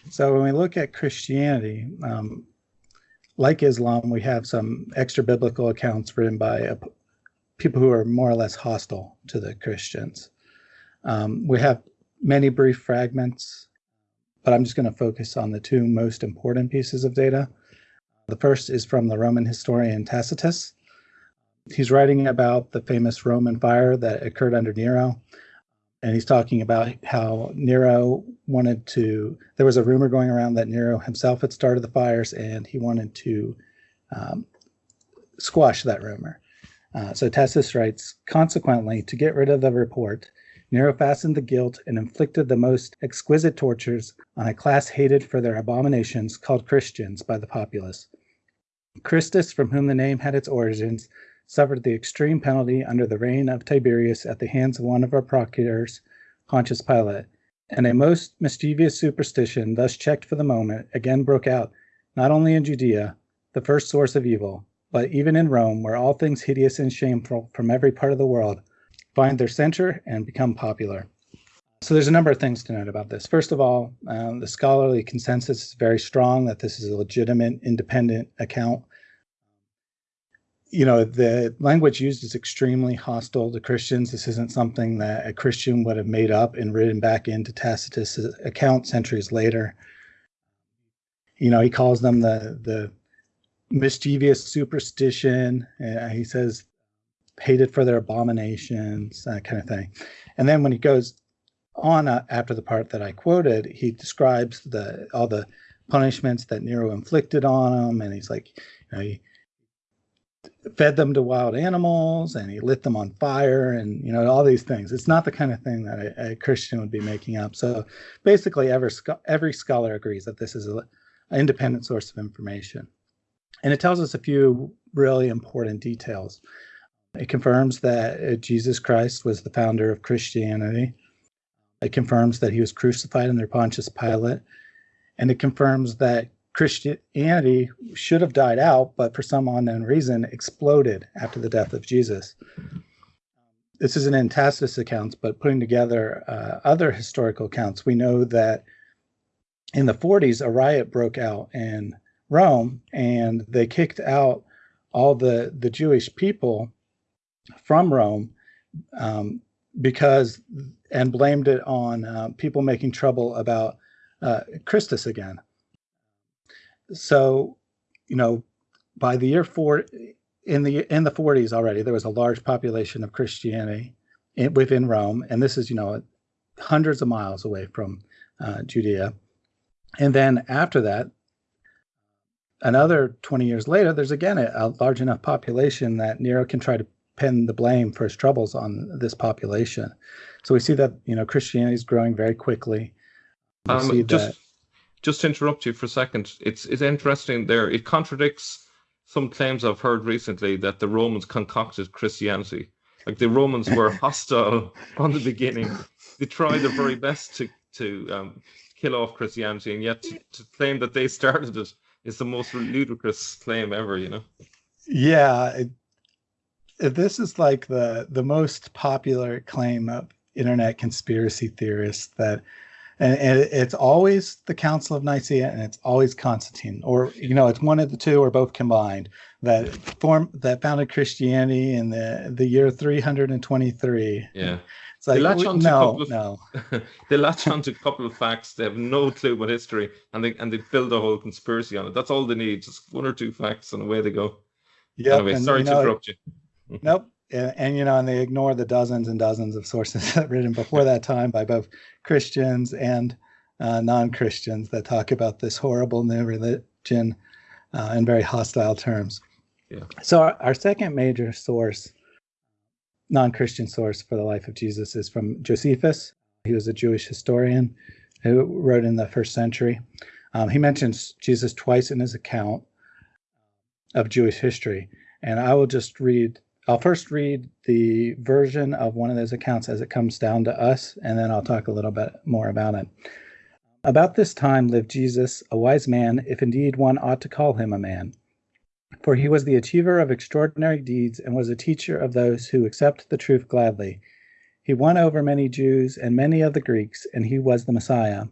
So when we look at Christianity, um, like Islam, we have some extra biblical accounts written by a, people who are more or less hostile to the Christians. Um, we have many brief fragments but I'm just going to focus on the two most important pieces of data. The first is from the Roman historian Tacitus. He's writing about the famous Roman fire that occurred under Nero. And he's talking about how Nero wanted to, there was a rumor going around that Nero himself had started the fires and he wanted to um, squash that rumor. Uh, so Tacitus writes, consequently, to get rid of the report, Nero fastened the guilt and inflicted the most exquisite tortures on a class hated for their abominations called Christians by the populace. Christus, from whom the name had its origins, suffered the extreme penalty under the reign of Tiberius at the hands of one of our procurators, Pontius Pilate, and a most mischievous superstition, thus checked for the moment, again broke out, not only in Judea, the first source of evil, but even in Rome, where all things hideous and shameful from every part of the world find their center and become popular. So there's a number of things to note about this. First of all, um, the scholarly consensus is very strong that this is a legitimate, independent account. You know, the language used is extremely hostile to Christians. This isn't something that a Christian would have made up and written back into Tacitus' account centuries later. You know, he calls them the the mischievous superstition. Uh, he says hated for their abominations, that kind of thing. And then when he goes on uh, after the part that I quoted, he describes the all the punishments that Nero inflicted on them, and he's like, you know, he fed them to wild animals and he lit them on fire and you know all these things it's not the kind of thing that a, a christian would be making up so basically every, every scholar agrees that this is an independent source of information and it tells us a few really important details it confirms that uh, Jesus Christ was the founder of Christianity. It confirms that he was crucified under Pontius Pilate. And it confirms that Christianity should have died out, but for some unknown reason exploded after the death of Jesus. This is an Tacitus accounts, but putting together uh, other historical accounts, we know that in the 40s, a riot broke out in Rome and they kicked out all the, the Jewish people from Rome um, because and blamed it on uh, people making trouble about uh, Christus again. So, you know, by the year four in the in the 40s already, there was a large population of Christianity in, within Rome, and this is you know hundreds of miles away from uh, Judea. And then after that, another 20 years later, there's again a, a large enough population that Nero can try to pin the blame for his troubles on this population. So we see that you know Christianity is growing very quickly. Um, just that... just to interrupt you for a second, it's it's interesting there. It contradicts some claims I've heard recently that the Romans concocted Christianity. Like the Romans were hostile from the beginning. They tried their very best to to um, kill off Christianity, and yet to, to claim that they started it is the most ludicrous claim ever. You know. Yeah, it, this is like the the most popular claim of internet conspiracy theorists that and, and, it's always the Council of Nicaea and it's always Constantine, or you know, it's one of the two or both combined that form that founded Christianity in the the year 323. Yeah. It's like, they latch on no, of, no. they latch on to a couple of facts. They have no clue about history, and they and they build a whole conspiracy on it. That's all they need, just one or two facts, and away they go. Yeah. Anyway, and, sorry you to interrupt you. nope. And, and, you know, and they ignore the dozens and dozens of sources written before that time by both Christians and uh, non-Christians that talk about this horrible new religion uh, in very hostile terms. Yeah. So our, our second major source, non-Christian source for the life of Jesus, is from Josephus. He was a Jewish historian who wrote in the first century. Um, he mentions Jesus twice in his account of Jewish history. And I will just read, I'll first read the version of one of those accounts as it comes down to us, and then I'll talk a little bit more about it. About this time lived Jesus, a wise man, if indeed one ought to call him a man. For he was the achiever of extraordinary deeds and was a teacher of those who accept the truth gladly. He won over many Jews and many of the Greeks, and he was the Messiah.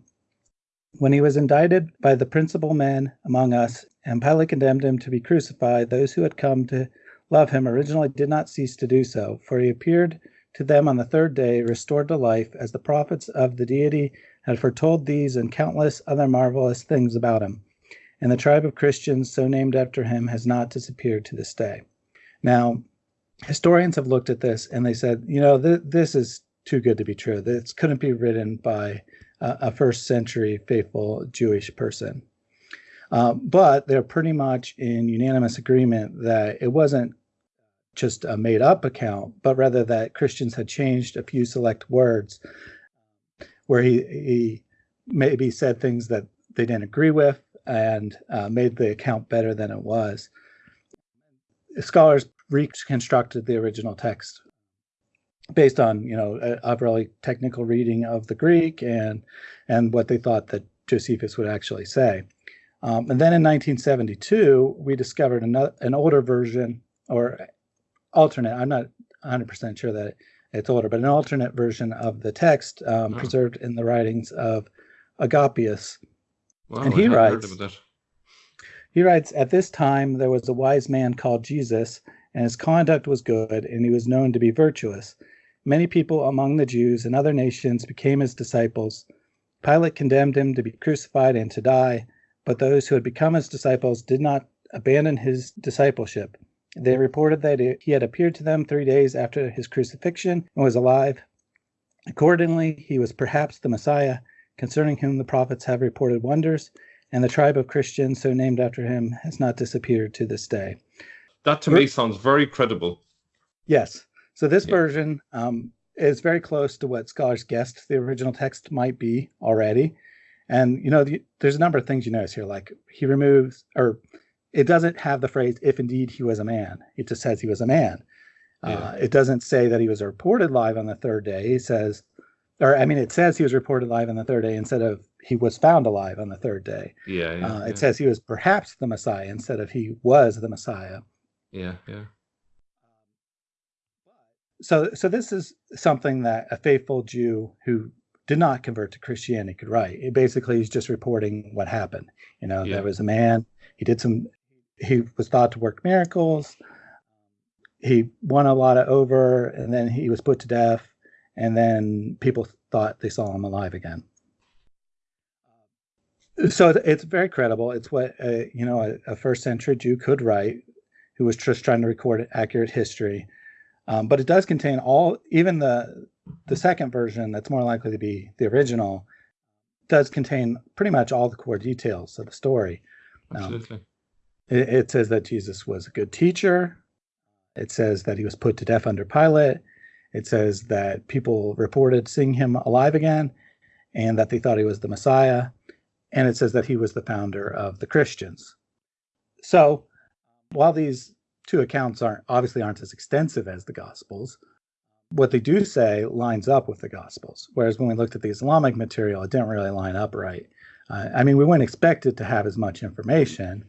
When he was indicted by the principal men among us, and Pilate condemned him to be crucified, those who had come to love him originally did not cease to do so, for he appeared to them on the third day, restored to life, as the prophets of the deity had foretold these and countless other marvelous things about him. And the tribe of Christians, so named after him, has not disappeared to this day. Now, historians have looked at this and they said, you know, th- this is too good to be true. This couldn't be written by a, a first century faithful Jewish person. Uh, but they're pretty much in unanimous agreement that it wasn't just a made up account, but rather that Christians had changed a few select words where he, he maybe said things that they didn't agree with and uh, made the account better than it was. Scholars reconstructed the original text based on you know a, a, really technical reading of the Greek and and what they thought that Josephus would actually say. Um, and then in 1972, we discovered an, an older version or alternate. I'm not 100% sure that it's older, but an alternate version of the text um, oh. preserved in the writings of Agapius. Wow, and he writes. He writes, At this time there was a wise man called Jesus, and his conduct was good, and he was known to be virtuous. Many people among the Jews and other nations became his disciples. Pilate condemned him to be crucified and to die, but those who had become his disciples did not abandon his discipleship. They reported that he had appeared to them three days after his crucifixion and was alive. Accordingly, he was perhaps the Messiah, concerning whom the prophets have reported wonders, and the tribe of Christians, so named after him, has not disappeared to this day. That to me sounds very credible. Yes. So this yeah. version um, is very close to what scholars guessed the original text might be already. And, you know, the, there's a number of things you notice here, like he removes, or it doesn't have the phrase, if indeed he was a man. It just says he was a man. Yeah. Uh, it doesn't say that he was reported live on the third day. It says, or I mean, it says he was reported live on the third day instead of he was found alive on the third day. Yeah, yeah, uh, it yeah. says he was perhaps the Messiah instead of he was the Messiah. Yeah, yeah. So, so this is something that a faithful Jew who did not convert to Christianity could write. It basically is just reporting what happened. You know, yeah. there was a man. He did some. He was thought to work miracles. He won a lot of over, and then he was put to death. And then people thought they saw him alive again so it's very credible. It's what a, you know a, a, first century Jew could write, who was just trying to record accurate history. Um, but it does contain all, even the the second version that's more likely to be the original, does contain pretty much all the core details of the story. Um, Absolutely. Um, it, it says that Jesus was a good teacher. It says that he was put to death under Pilate. It says that people reported seeing him alive again, and that they thought he was the Messiah and it says that he was the founder of the Christians. So, while these two accounts aren't obviously aren't as extensive as the Gospels, what they do say lines up with the Gospels. Whereas when we looked at the Islamic material, it didn't really line up right. Uh, I mean, we wouldn't expect it to have as much information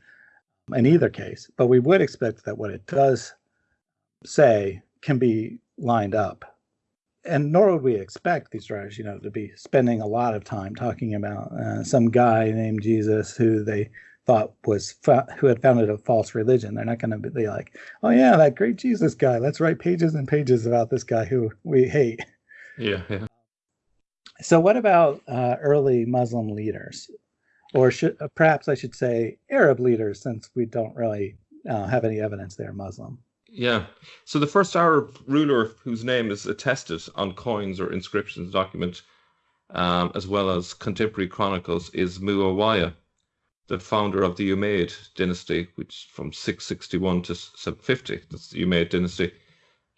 in either case, but we would expect that what it does say can be lined up and nor would we expect these writers, you know, to be spending a lot of time talking about uh, some guy named Jesus who they thought was who had founded a false religion. They're not going to be like, oh yeah, that great Jesus guy. Let's write pages and pages about this guy who we hate. Yeah, yeah. So what about uh, early Muslim leaders, or should, uh, perhaps I should say Arab leaders, since we don't really uh, have any evidence they're Muslim. Yeah. So the first Arab ruler whose name is attested on coins or inscriptions document, um, as well as contemporary chronicles, is Muawiyah, the founder of the Umayyad dynasty, which from 661 to 750. That's the Umayyad dynasty.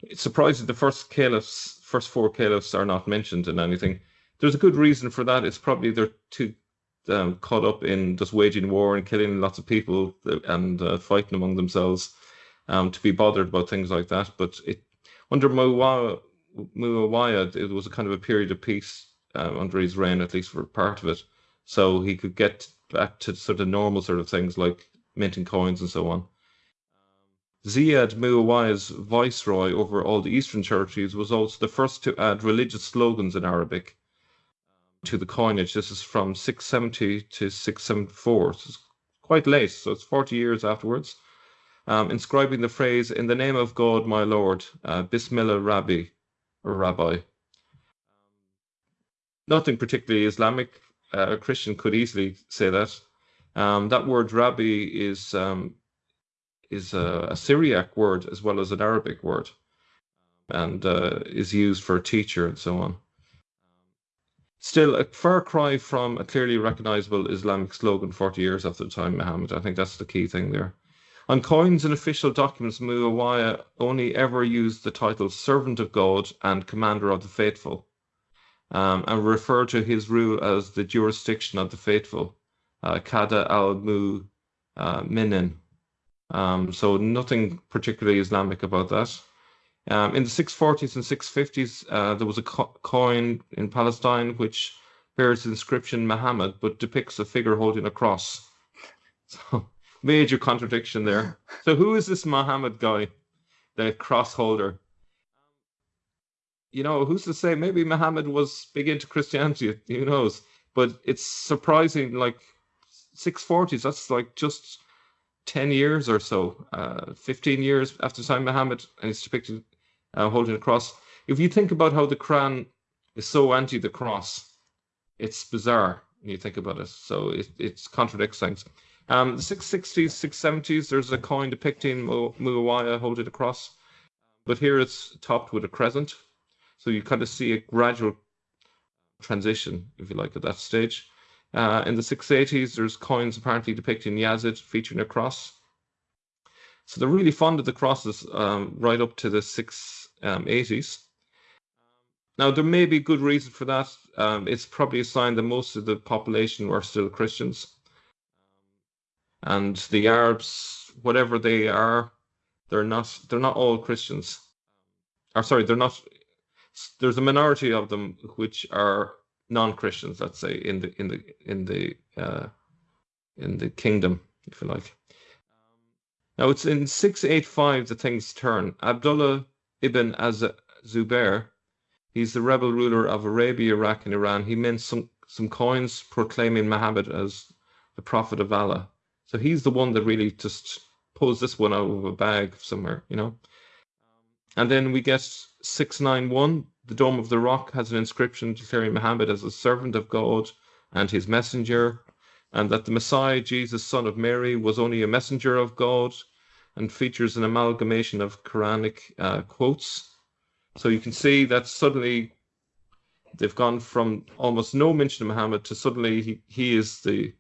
It's surprising the first caliphs, first four caliphs, are not mentioned in anything. There's a good reason for that. It's probably they're too um, caught up in just waging war and killing lots of people and uh, fighting among themselves um, to be bothered about things like that. But it under Muawiyah, it was a kind of a period of peace uh, under his reign, at least for part of it. So he could get back to sort of normal sort of things like minting coins and so on. Ziyad Muawiyah's viceroy over all the eastern churches was also the first to add religious slogans in Arabic to the coinage. This is from 670 to 674. So it's quite late, so it's 40 years afterwards um, inscribing the phrase, In the name of God, my Lord, uh, Bismillah Rabbi, or rabbi. Nothing particularly Islamic. Uh, a Christian could easily say that. Um, that word rabbi is um, is a, a, Syriac word as well as an Arabic word, and uh, is used for teacher and so on. Still, a far cry from a clearly recognizable Islamic slogan 40 years after the time Muhammad. I think that's the key thing there. On coins and official documents, Muawiyah only ever used the title Servant of God and Commander of the Faithful, um, and referred to his rule as the jurisdiction of the faithful, uh, Kada al Mu uh, Minin. Um, so nothing particularly Islamic about that. Um, in the 640s and 650s, uh, there was a co coin in Palestine which bears the inscription Muhammad, but depicts a figure holding a cross. So major contradiction there. So who is this Muhammad guy, the cross holder? You know, who's to say? Maybe Muhammad was big into Christianity. Who knows? But it's surprising. Like 640s, that's like just 10 years or so, uh, 15 years after the time Muhammad, and it's depicted uh, holding a cross. If you think about how the Quran is so anti the cross, it's bizarre when you think about it. So it, it contradicts things. Um, the 660s, 670s, there's a coin depicting Mu- Muawiyah holding a cross, but here it's topped with a crescent. So you kind of see a gradual transition, if you like, at that stage. Uh, in the 680s, there's coins apparently depicting Yazid featuring a cross. So they're really fond of the crosses um, right up to the 680s. Um, now, there may be good reason for that. Um, it's probably a sign that most of the population were still Christians. And the Arabs, whatever they are, they're not they're not all Christians. Or sorry, they're not there's a minority of them which are non-Christians, let's say, in the in the in the uh, in the kingdom, if you like. Now it's in 685 that things turn. Abdullah ibn Az Zubair, he's the rebel ruler of Arabia, Iraq, and Iran. He mints some, some coins proclaiming Muhammad as the prophet of Allah. So he's the one that really just pulls this one out of a bag somewhere, you know. And then we get 691. The Dome of the Rock has an inscription declaring Muhammad as a servant of God and his messenger and that the Messiah, Jesus, son of Mary, was only a messenger of God, and features an amalgamation of Quranic uh, quotes. So you can see that suddenly they've gone from almost no mention of Muhammad to suddenly he, he is the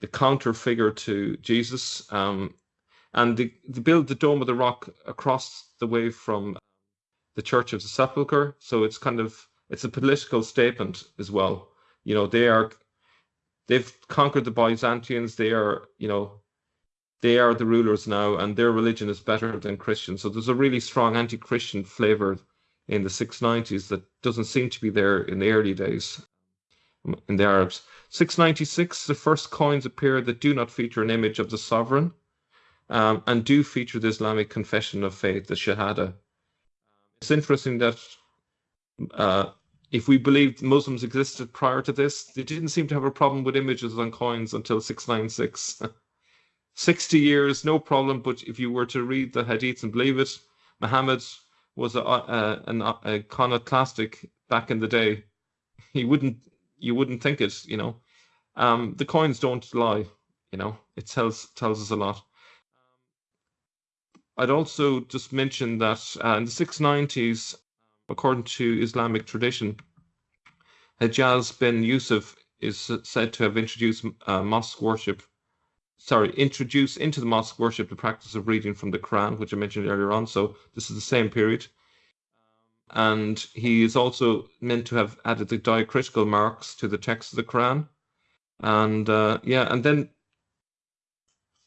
the counter figure to Jesus. Um, and they, they build the Dome of the Rock across the way from the Church of the Sepulchre. So it's kind of it's a political statement as well. You know, they are they've conquered the Byzantians. They are, you know, they are the rulers now, and their religion is better than Christian. So there's a really strong anti-Christian flavor in the 690s that doesn't seem to be there in the early days in the Arabs. 696, the first coins appear that do not feature an image of the sovereign um, and do feature the Islamic confession of faith, the Shahada. It's interesting that uh, if we believed Muslims existed prior to this, they didn't seem to have a problem with images on coins until 696. 60 years, no problem. But if you were to read the hadiths and believe it, Muhammad was a, a, an iconoclastic back in the day. He wouldn't, you wouldn't think it, you know. Um, the coins don't lie, you know. It tells tells us a lot. I'd also just mention that uh, in the 690s, according to Islamic tradition, Hajjaj bin Yusuf is said to have introduced uh, mosque worship, sorry, introduce into the mosque worship the practice of reading from the Quran, which I mentioned earlier on. So this is the same period. And he is also meant to have added the diacritical marks to the text of the Quran. And uh, yeah, and then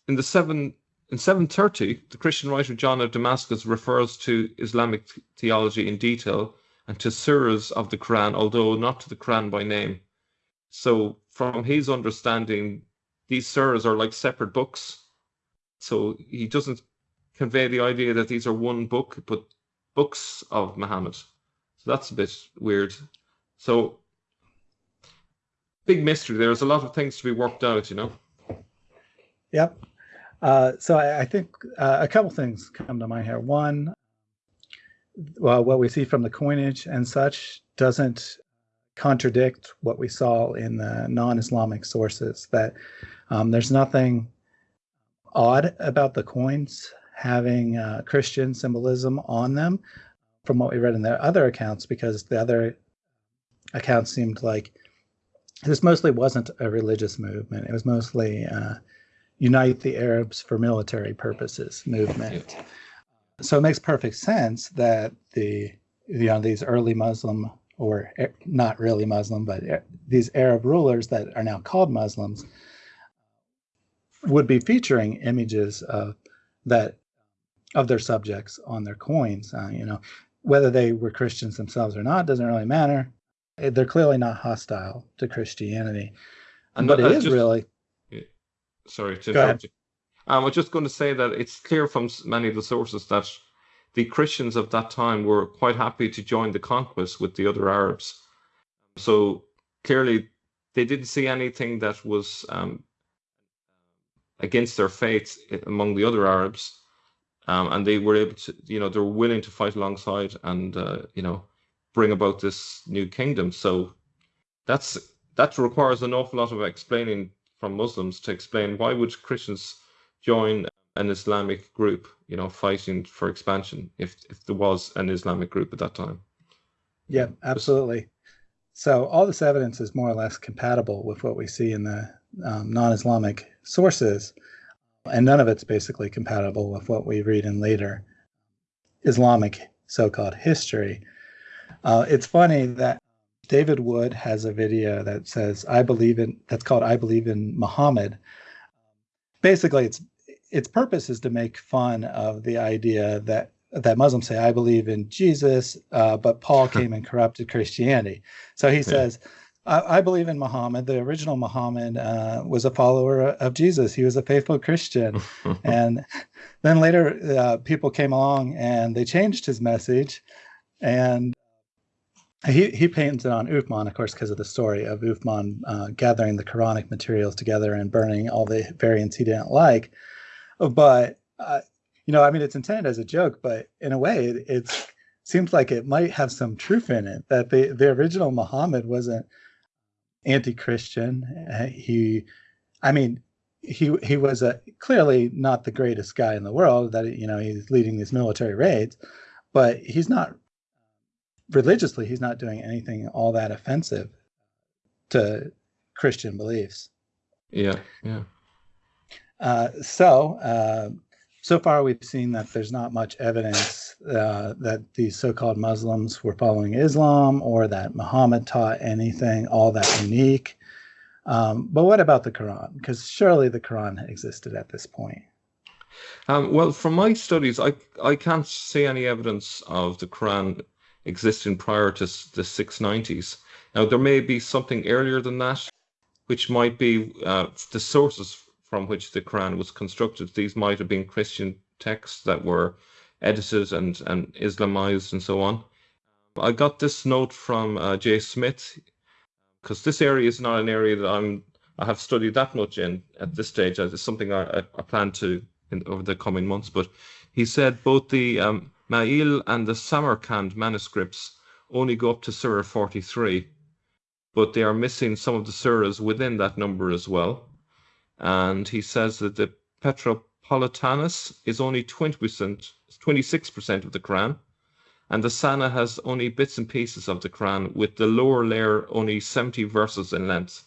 in the seven in 730, the Christian writer John of Damascus refers to Islamic theology in detail and to surahs of the Quran, although not to the Quran by name. So, from his understanding, these surahs are like separate books. So, he doesn't convey the idea that these are one book, but books of Muhammad. So, that's a bit weird. So, big mystery. There's a lot of things to be worked out, you know? Yep. Uh, so I, I think uh, a couple things come to mind here. One, well, what we see from the coinage and such doesn't contradict what we saw in the non-Islamic sources. That um, there's nothing odd about the coins having uh, Christian symbolism on them from what we read in the other accounts, because the other accounts seemed like this mostly wasn't a religious movement. It was mostly uh, unite the Arabs for military purposes movement. So it makes perfect sense that the you know these early Muslim or eh, not really Muslim, but eh, these Arab rulers that are now called Muslims would be featuring images of that of their subjects on their coins. Uh, you know, whether they were Christians themselves or not doesn't really matter. Eh, they're clearly not hostile to Christianity, and but it is just, really. Sorry to interrupt you. Um, I was just going to say that it's clear from many of the sources that the Christians of that time were quite happy to join the conquest with the other Arabs. So clearly, they didn't see anything that was um, against their faith among the other Arabs, um, and they were able to, you know, they were willing to fight alongside and, uh, you know, bring about this new kingdom. So that's that requires an awful lot of explaining from Muslims to explain why would Christians join an Islamic group, you know, fighting for expansion if if there was an Islamic group at that time. Yeah, absolutely. So all this evidence is more or less compatible with what we see in the um, non-Islamic sources, and none of it's basically compatible with what we read in later Islamic so-called history. Uh, it's funny that David Wood has a video that says "I believe in" that's called "I believe in Muhammad." Basically, it's its purpose is to make fun of the idea that that Muslims say, "I believe in Jesus," uh, but Paul came and corrupted Christianity. So he yeah. says, I, I, believe in Muhammad. The original Muhammad uh, was a follower of Jesus. He was a faithful Christian." and then later, uh, people came along and they changed his message, and he he paints it on Uthman, of course, because of the story of Uthman uh, gathering the Quranic materials together and burning all the variants he didn't like but uh, you know, I mean, it's intended as a joke, but in a way, it it's, seems like it might have some truth in it. That the the original Muhammad wasn't anti-Christian. Uh, he, I mean, he he was a clearly not the greatest guy in the world. That you know, he's leading these military raids, but he's not religiously. He's not doing anything all that offensive to Christian beliefs. Yeah, yeah. Uh, so, uh, so far we've seen that there's not much evidence uh, that these so-called Muslims were following Islam or that Muhammad taught anything all that unique. Um, but what about the Quran? Because surely the Quran existed at this point. Um, well, from my studies, I I can't see any evidence of the Quran existing prior to the 690s. Now, there may be something earlier than that, which might be uh, the sources from which the Quran was constructed. These might have been Christian texts that were edited and, and Islamized and so on. I got this note from uh, Jay Smith because this area is not an area that I'm I have studied that much in at this stage. It's something I, I, I plan to in, over the coming months. But he said both the um, Ma'il and the Samarkand manuscripts only go up to Surah 43, but they are missing some of the surahs within that number as well and he says that the Petropolitanus is only 20%, 26% of the Quran, and the Sana has only bits and pieces of the Quran, with the lower layer only 70 verses in length.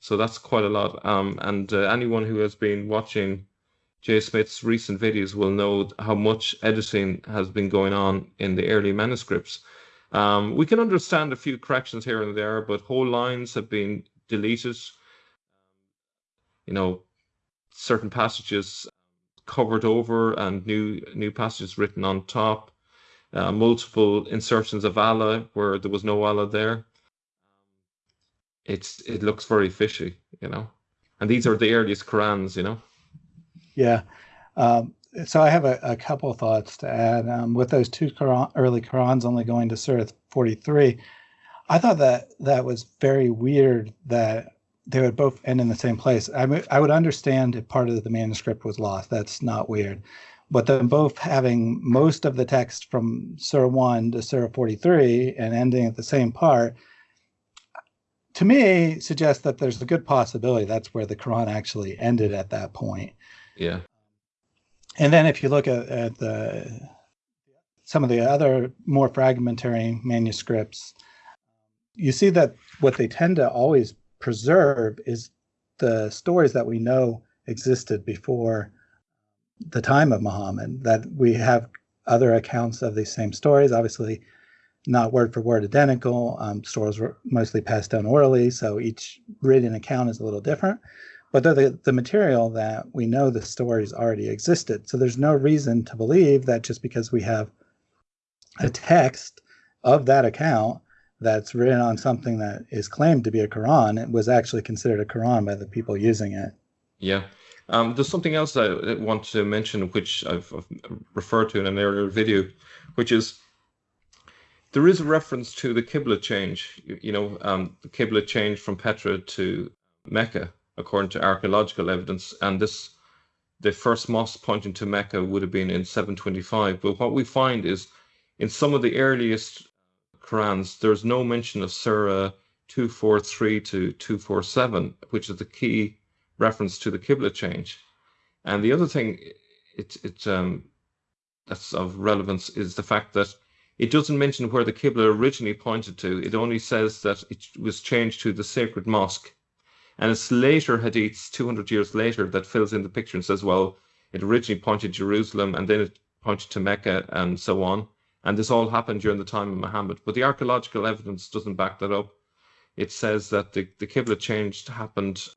So that's quite a lot. Um, and uh, anyone who has been watching Jay Smith's recent videos will know how much editing has been going on in the early manuscripts. Um, we can understand a few corrections here and there, but whole lines have been deleted you know, certain passages covered over and new new passages written on top, uh, multiple insertions of Allah where there was no Allah there. It's it looks very fishy, you know, and these are the earliest Qurans, you know. Yeah. Um, so I have a, a couple of thoughts to add. Um, with those two Quran, early Qurans only going to Surah 43, I thought that that was very weird that they would both end in the same place. I, I would understand if part of the manuscript was lost. That's not weird. but them both having most of the text from Surah 1 to Surah 43 and ending at the same part, to me, suggests that there's a good possibility that's where the Quran actually ended at that point. Yeah. And then if you look at, at the some of the other more fragmentary manuscripts, you see that what they tend to always preserve is the stories that we know existed before the time of Muhammad, that we have other accounts of these same stories, obviously not word for word identical. Um, stories were mostly passed down orally, so each written account is a little different. But the, the material that we know the stories already existed. So there's no reason to believe that just because we have a text of that account that's written on something that is claimed to be a Quran, it was actually considered a Quran by the people using it. Yeah. Um, there's something else I want to mention, which I've, I've, referred to in an earlier video, which is there is a reference to the Qibla change. You, you know, um, the Qibla change from Petra to Mecca, according to archaeological evidence, and this the first mosque pointing to Mecca would have been in 725. But what we find is in some of the earliest Qurans, there's no mention of Surah 243 to 247, which is the key reference to the Qibla change. And the other thing it, it, um, that's of relevance is the fact that it doesn't mention where the Qibla originally pointed to. It only says that it was changed to the sacred mosque. And it's later hadiths, 200 years later, that fills in the picture and says, well, it originally pointed to Jerusalem and then it pointed to Mecca and so on. And this all happened during the time of Muhammad. But the archaeological evidence doesn't back that up. It says that the, the Qibla change happened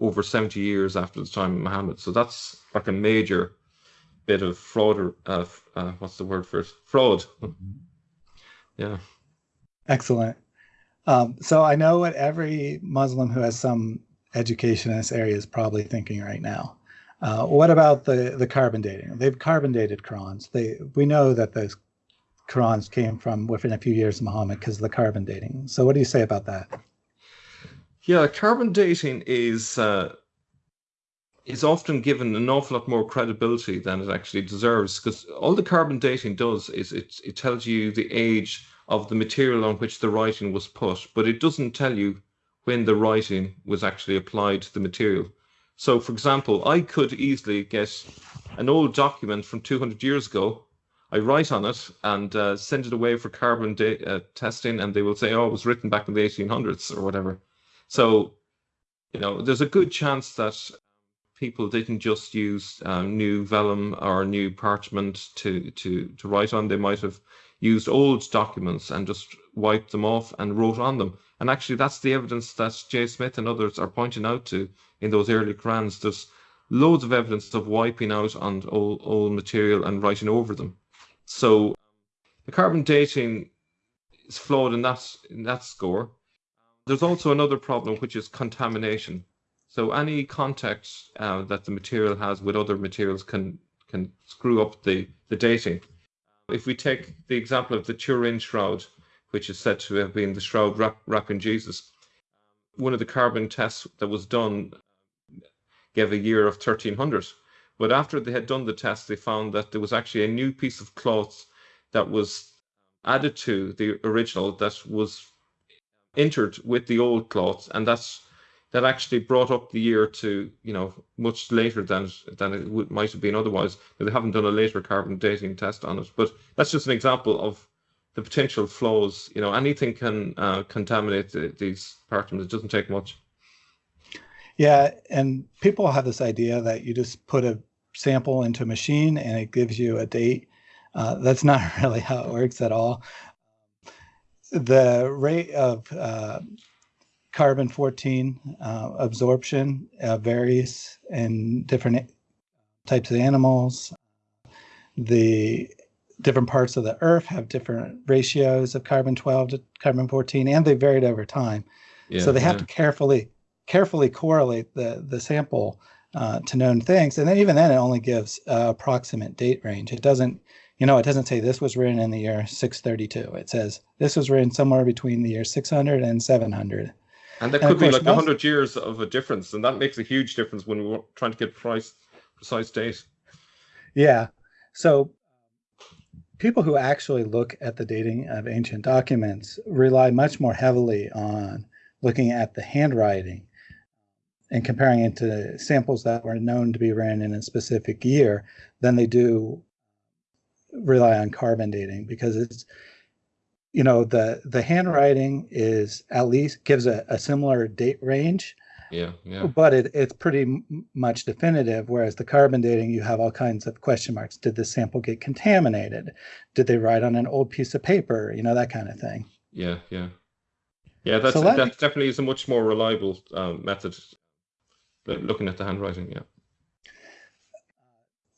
over 70 years after the time of Muhammad. So that's like a major bit of fraud or uh, uh, what's the word for it? Fraud. yeah. Excellent. Um, so I know what every Muslim who has some education in this area is probably thinking right now. Uh, what about the, the carbon dating? They've carbon dated Qurans. They we know that those Qurans came from within a few years of Muhammad because of the carbon dating. So what do you say about that? Yeah, carbon dating is uh, is often given an awful lot more credibility than it actually deserves because all the carbon dating does is it it tells you the age of the material on which the writing was put, but it doesn't tell you when the writing was actually applied to the material. So, for example, I could easily get an old document from 200 years ago I write on it and uh, send it away for carbon uh, testing, and they will say, "Oh, it was written back in the 1800s or whatever." So, you know, there's a good chance that people didn't just use um, new vellum or new parchment to to to write on. They might have used old documents and just wiped them off and wrote on them. And actually, that's the evidence that Jay Smith and others are pointing out to in those early Qurans. There's loads of evidence of wiping out on old, old material and writing over them. So the carbon dating is flawed in that in that score. There's also another problem, which is contamination. So any contact uh, that the material has with other materials can can screw up the, the dating. If we take the example of the Turin shroud, which is said to have been the shroud wrap, wrapping Jesus, one of the carbon tests that was done gave a year of 1300. But after they had done the test, they found that there was actually a new piece of cloth that was added to the original that was entered with the old cloth, and that's that actually brought up the year to you know much later than than it would, might have been otherwise. They haven't done a later carbon dating test on it. But that's just an example of the potential flaws. You know, anything can uh, contaminate the, these parchments. It doesn't take much. Yeah, and people have this idea that you just put a sample into a machine and it gives you a date. Uh, that's not really how it works at all. The rate of uh, carbon 14 uh, absorption uh, varies in different types of animals. The different parts of the earth have different ratios of carbon 12 to carbon 14 and they varied over time. Yeah, so they have yeah. to carefully carefully correlate the the sample uh, to known things. And then even then, it only gives uh, approximate date range. It doesn't, you know, it doesn't say this was written in the year 632. It says this was written somewhere between the year 600 and 700. And that could be like most, 100 years of a difference. And that makes a huge difference when we're trying to get price, precise date. Yeah. So people who actually look at the dating of ancient documents rely much more heavily on looking at the handwriting and comparing it to samples that were known to be written in a specific year than they do rely on carbon dating because it's you know the the handwriting is at least gives a, a similar date range. Yeah yeah. But it, it's pretty m- much definitive whereas the carbon dating you have all kinds of question marks. Did the sample get contaminated? Did they write on an old piece of paper? You know that kind of thing. Yeah yeah. Yeah that's So that definitely is a much more reliable um, method looking at the handwriting yeah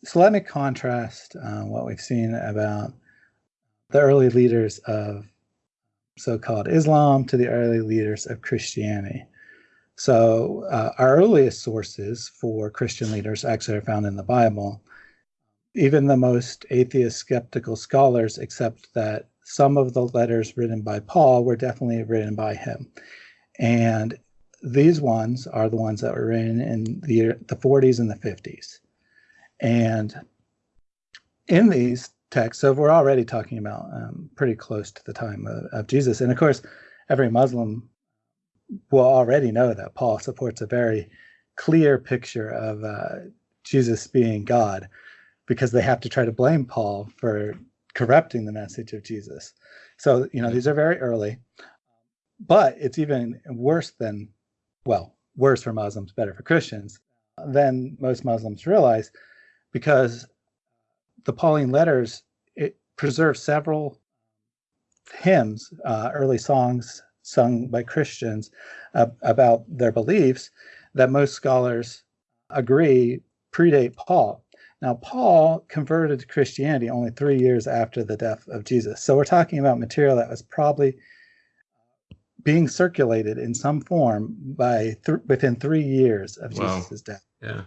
so let me contrast uh, what we've seen about the early leaders of so-called Islam to the early leaders of Christianity. So uh, our earliest sources for Christian leaders actually are found in the Bible. Even the most atheist skeptical scholars accept that some of the letters written by Paul were definitely written by him. And these ones are the ones that were written in the, the 40s and the 50s. And in these texts, so we're already talking about um, pretty close to the time of, of Jesus. And of course, every Muslim will already know that Paul supports a very clear picture of uh, Jesus being God because they have to try to blame Paul for corrupting the message of Jesus. So, you know, these are very early, but it's even worse than, well, worse for Muslims, better for Christians than most Muslims realize because the Pauline letters it several hymns, uh, early songs sung by Christians uh, about their beliefs that most scholars agree predate Paul. Now, Paul converted to Christianity only three years after the death of Jesus. So we're talking about material that was probably being circulated in some form by th- within three years of Wow. Jesus' death. yeah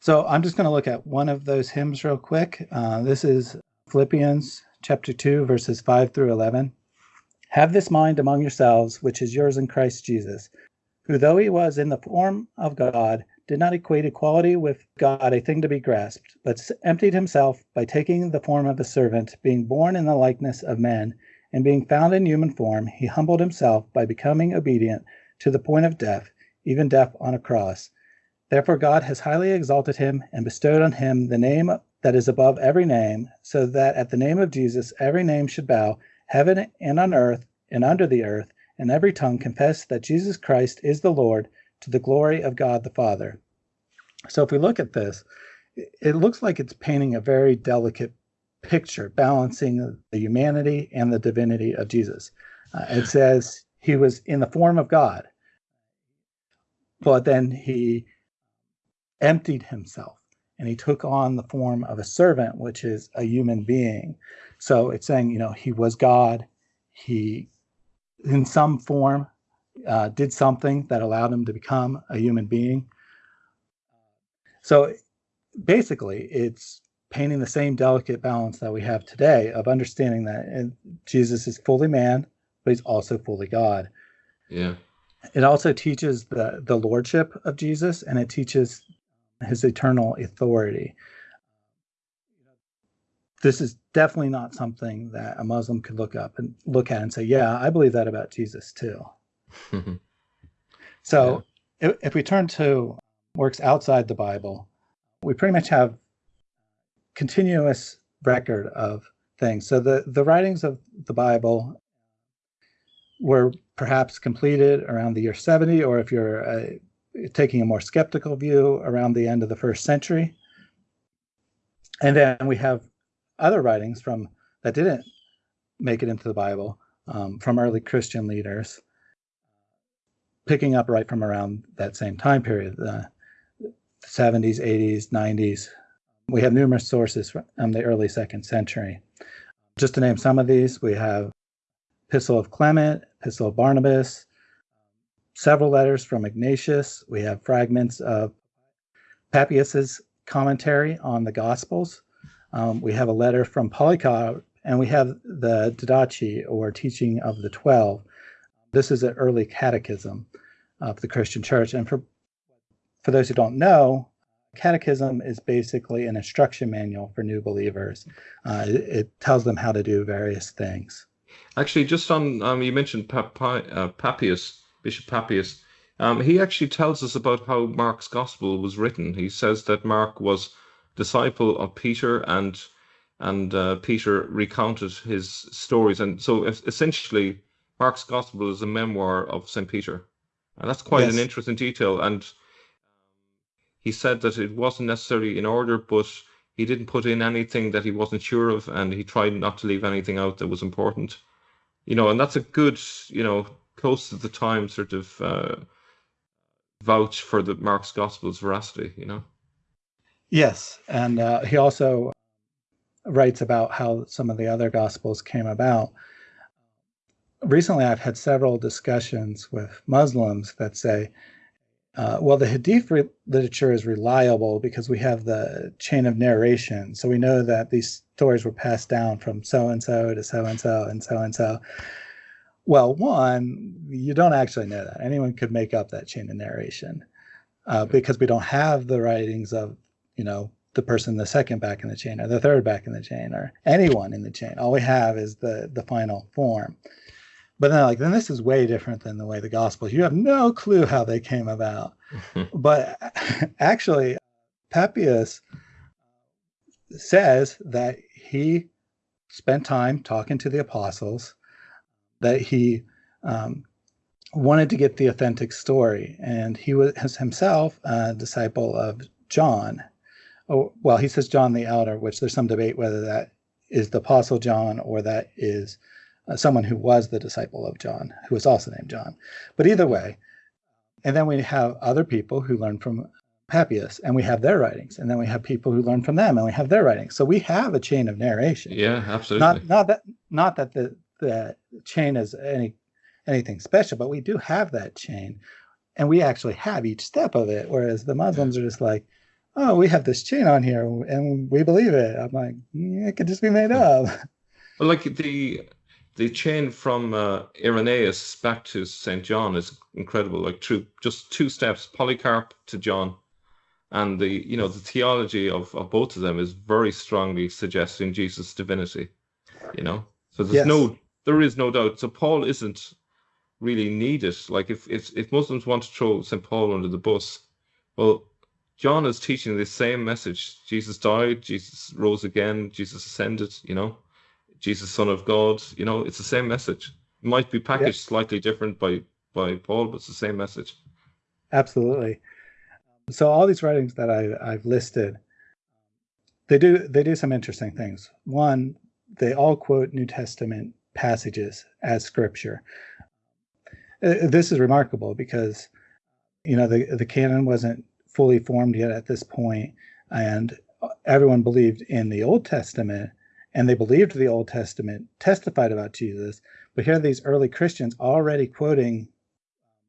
So I'm just going to look at one of those hymns real quick. Uh, this is Philippians chapter 2, verses 5 through 11. Have this mind among yourselves, which is yours in Christ Jesus, who, though he was in the form of God, did not equate equality with God a thing to be grasped, but emptied himself by taking the form of a servant, being born in the likeness of men, and being found in human form, he humbled himself by becoming obedient to the point of death, even death on a cross. Therefore, God has highly exalted him and bestowed on him the name that is above every name, so that at the name of Jesus every name should bow, heaven and on earth and under the earth, and every tongue confess that Jesus Christ is the Lord to the glory of God the Father. So, if we look at this, it- looks like it's painting a very delicate picture, balancing the humanity and the divinity of Jesus. Uh, it says he was in the form of God, but then he emptied himself and he took on the form of a servant, which is a human being. So it's saying, you know, he was God. He, in some form, uh, did something that allowed him to become a human being. So basically, it's painting the same delicate balance that we have today of understanding that uh, Jesus is fully man, but he's also fully God yeah it also teaches the the lordship of Jesus and it teaches his eternal authority. This is definitely not something that a Muslim could look up and look at and say, "Yeah, I believe that about Jesus too." So, if, if we turn to works outside the Bible, we pretty much have continuous record of things. So the the writings of the Bible were perhaps completed around the year 70, or if you're uh, taking a more skeptical view, around the end of the first century. And then we have other writings from that didn't make it into the Bible um, from early Christian leaders, picking up right from around that same time period, the 70s, 80s, 90s. We have numerous sources from the early second century. Just to name some of these, we have Epistle of Clement, Epistle of Barnabas, several letters from Ignatius. We have fragments of Papias's commentary on the Gospels. Um, we have a letter from Polycarp, and we have the Didache, or Teaching of the Twelve. This is an early catechism of the Christian Church. And for for those who don't know, Catechism is basically an instruction manual for new believers. Uh, it, it, tells them how to do various things. Actually, just on um, you mentioned uh, Papias, Bishop Papias. Um, he actually tells us about how Mark's gospel was written. He says that Mark was disciple of Peter and and uh, Peter recounted his stories. And so essentially, Mark's Gospel is a memoir of St. Peter. And that's quite yes. an interesting detail. And he said that it wasn't necessarily in order, but he didn't put in anything that he wasn't sure of, and he tried not to leave anything out that was important. You know, and that's a good, you know, close to the time sort of uh, vouch for the Mark's Gospel's veracity, you know? Yes. And uh, he also writes about how some of the other gospels came about. Recently, I've had several discussions with Muslims that say, uh, well, the Hadith re- literature is reliable because we have the chain of narration. So we know that these stories were passed down from so and so to so and so and so and so. Well, one, you don't actually know that. Anyone could make up that chain of narration uh, because we don't have the writings of, you know, the person the second back in the chain or the third back in the chain or anyone in the chain. All we have is the the final form. But then like then this is way different than the way the gospels. You have no clue how they came about. but actually Papias says that he spent time talking to the apostles, that he um, wanted to get the authentic story, and he was himself a disciple of John, oh, well, he says John the Elder, which there's some debate whether that is the Apostle John or that is uh, someone who was the disciple of John, who was also named John. But either way, and then we have other people who learn from Papias, and we have their writings, and then we have people who learn from them, and we have their writings. So we have a chain of narration. Yeah, absolutely. Not not that not that the the chain is any anything special, but we do have that chain, and we actually have each step of it. Whereas the Muslims are just like, oh, we have this chain on here and we believe it. I'm like, it could just be made up. Like the the chain from uh, Irenaeus back to St. John is incredible. Like through just two steps, Polycarp to John. And the you know the theology of, of both of them is very strongly suggesting Jesus' divinity. You know? So there's yes. no there is no doubt. So Paul isn't really needed. Like if if if Muslims want to throw St. Paul under the bus, well, John is teaching the same message. Jesus died, Jesus rose again, Jesus ascended, you know, Jesus, Son of God, you know, it's the same message. It might be packaged yeah. slightly different by by Paul, but it's the same message. Absolutely. So all these writings that I, I've listed, they do they do some interesting things. One, they all quote New Testament passages as scripture. Uh, this is remarkable because you know the the canon wasn't fully formed yet at this point, and everyone believed in the Old Testament, and they believed the Old Testament testified about Jesus. But here are these early Christians already quoting um,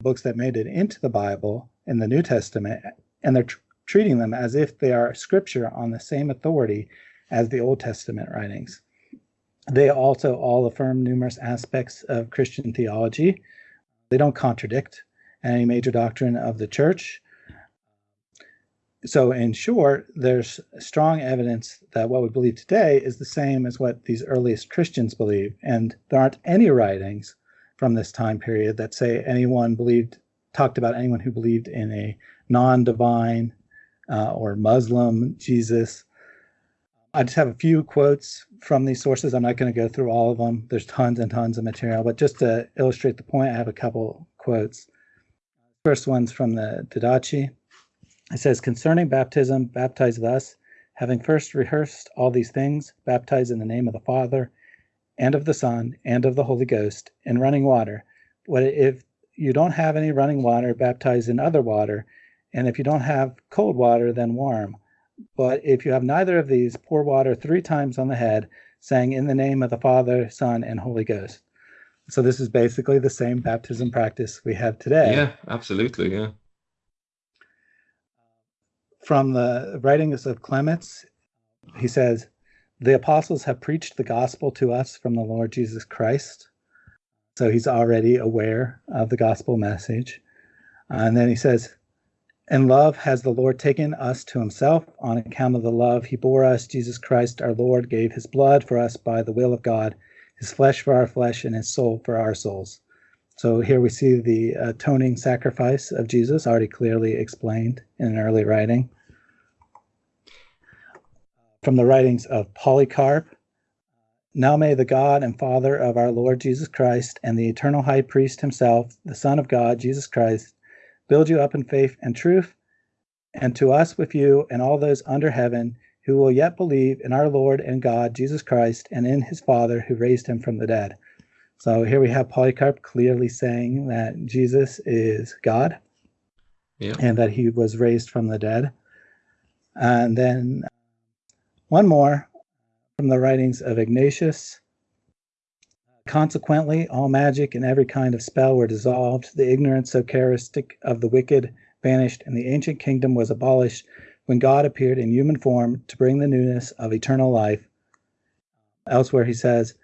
books that made it into the Bible in the New Testament, and they're tr- treating them as if they are scripture on the same authority as the Old Testament writings. They also all affirm numerous aspects of Christian theology. They don't contradict any major doctrine of the church so in short, there's strong evidence that what we believe today is the same as what these earliest Christians believed, and there aren't any writings from this time period that say anyone believed talked about anyone who believed in a non-divine uh, or Muslim Jesus. I just have a few quotes from these sources. I'm not going to go through all of them. There's tons and tons of material, but just to illustrate the point, I have a couple quotes. First one's from the Didache. It says, concerning baptism, baptize thus, having first rehearsed all these things, baptize in the name of the Father, and of the Son, and of the Holy Ghost, in running water. But if you don't have any running water, baptize in other water. And if you don't have cold water, then warm. But if you have neither of these, pour water three times on the head, saying, In the name of the Father, Son, and Holy Ghost. So this is basically the same baptism practice we have today. Yeah, absolutely. Yeah from the writings of Clements, he says, The apostles have preached the gospel to us from the Lord Jesus Christ. So he's already aware of the gospel message. Uh, and then he says, In love has the Lord taken us to himself on account of the love he bore us. Jesus Christ our Lord gave his blood for us by the will of God, his flesh for our flesh, and his soul for our souls. So here we see the atoning sacrifice of Jesus already clearly explained in an early writing. From the writings of Polycarp, now may the God and Father of our Lord Jesus Christ and the eternal high priest himself, the Son of God, Jesus Christ, build you up in faith and truth, and to us with you and all those under heaven who will yet believe in our Lord and God, Jesus Christ, and in his Father who raised him from the dead. So here we have Polycarp clearly saying that Jesus is God Yeah. and that he was raised from the dead. And then uh, one more from the writings of Ignatius. Consequently, all magic and every kind of spell were dissolved, the ignorance so characteristic of the wicked vanished, and the ancient kingdom was abolished when God appeared in human form to bring the newness of eternal life. Elsewhere, he says,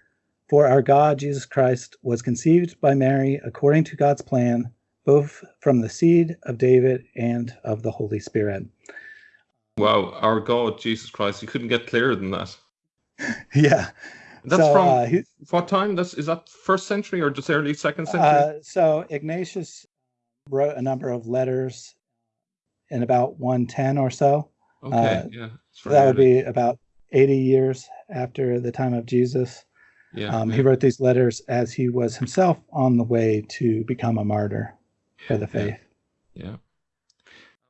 For our God, Jesus Christ, was conceived by Mary according to God's plan, both from the seed of David and of the Holy Spirit. Wow, our God, Jesus Christ, you couldn't get clearer than that. Yeah. That's so, from uh, he- what time? That's is that first century or just early second century? Uh, so Ignatius wrote a number of letters in about 110 or so. okay, uh, yeah. So that would be about 80 years after the time of Jesus. Yeah. Um. He wrote these letters as he was himself on the way to become a martyr for the faith. Yeah.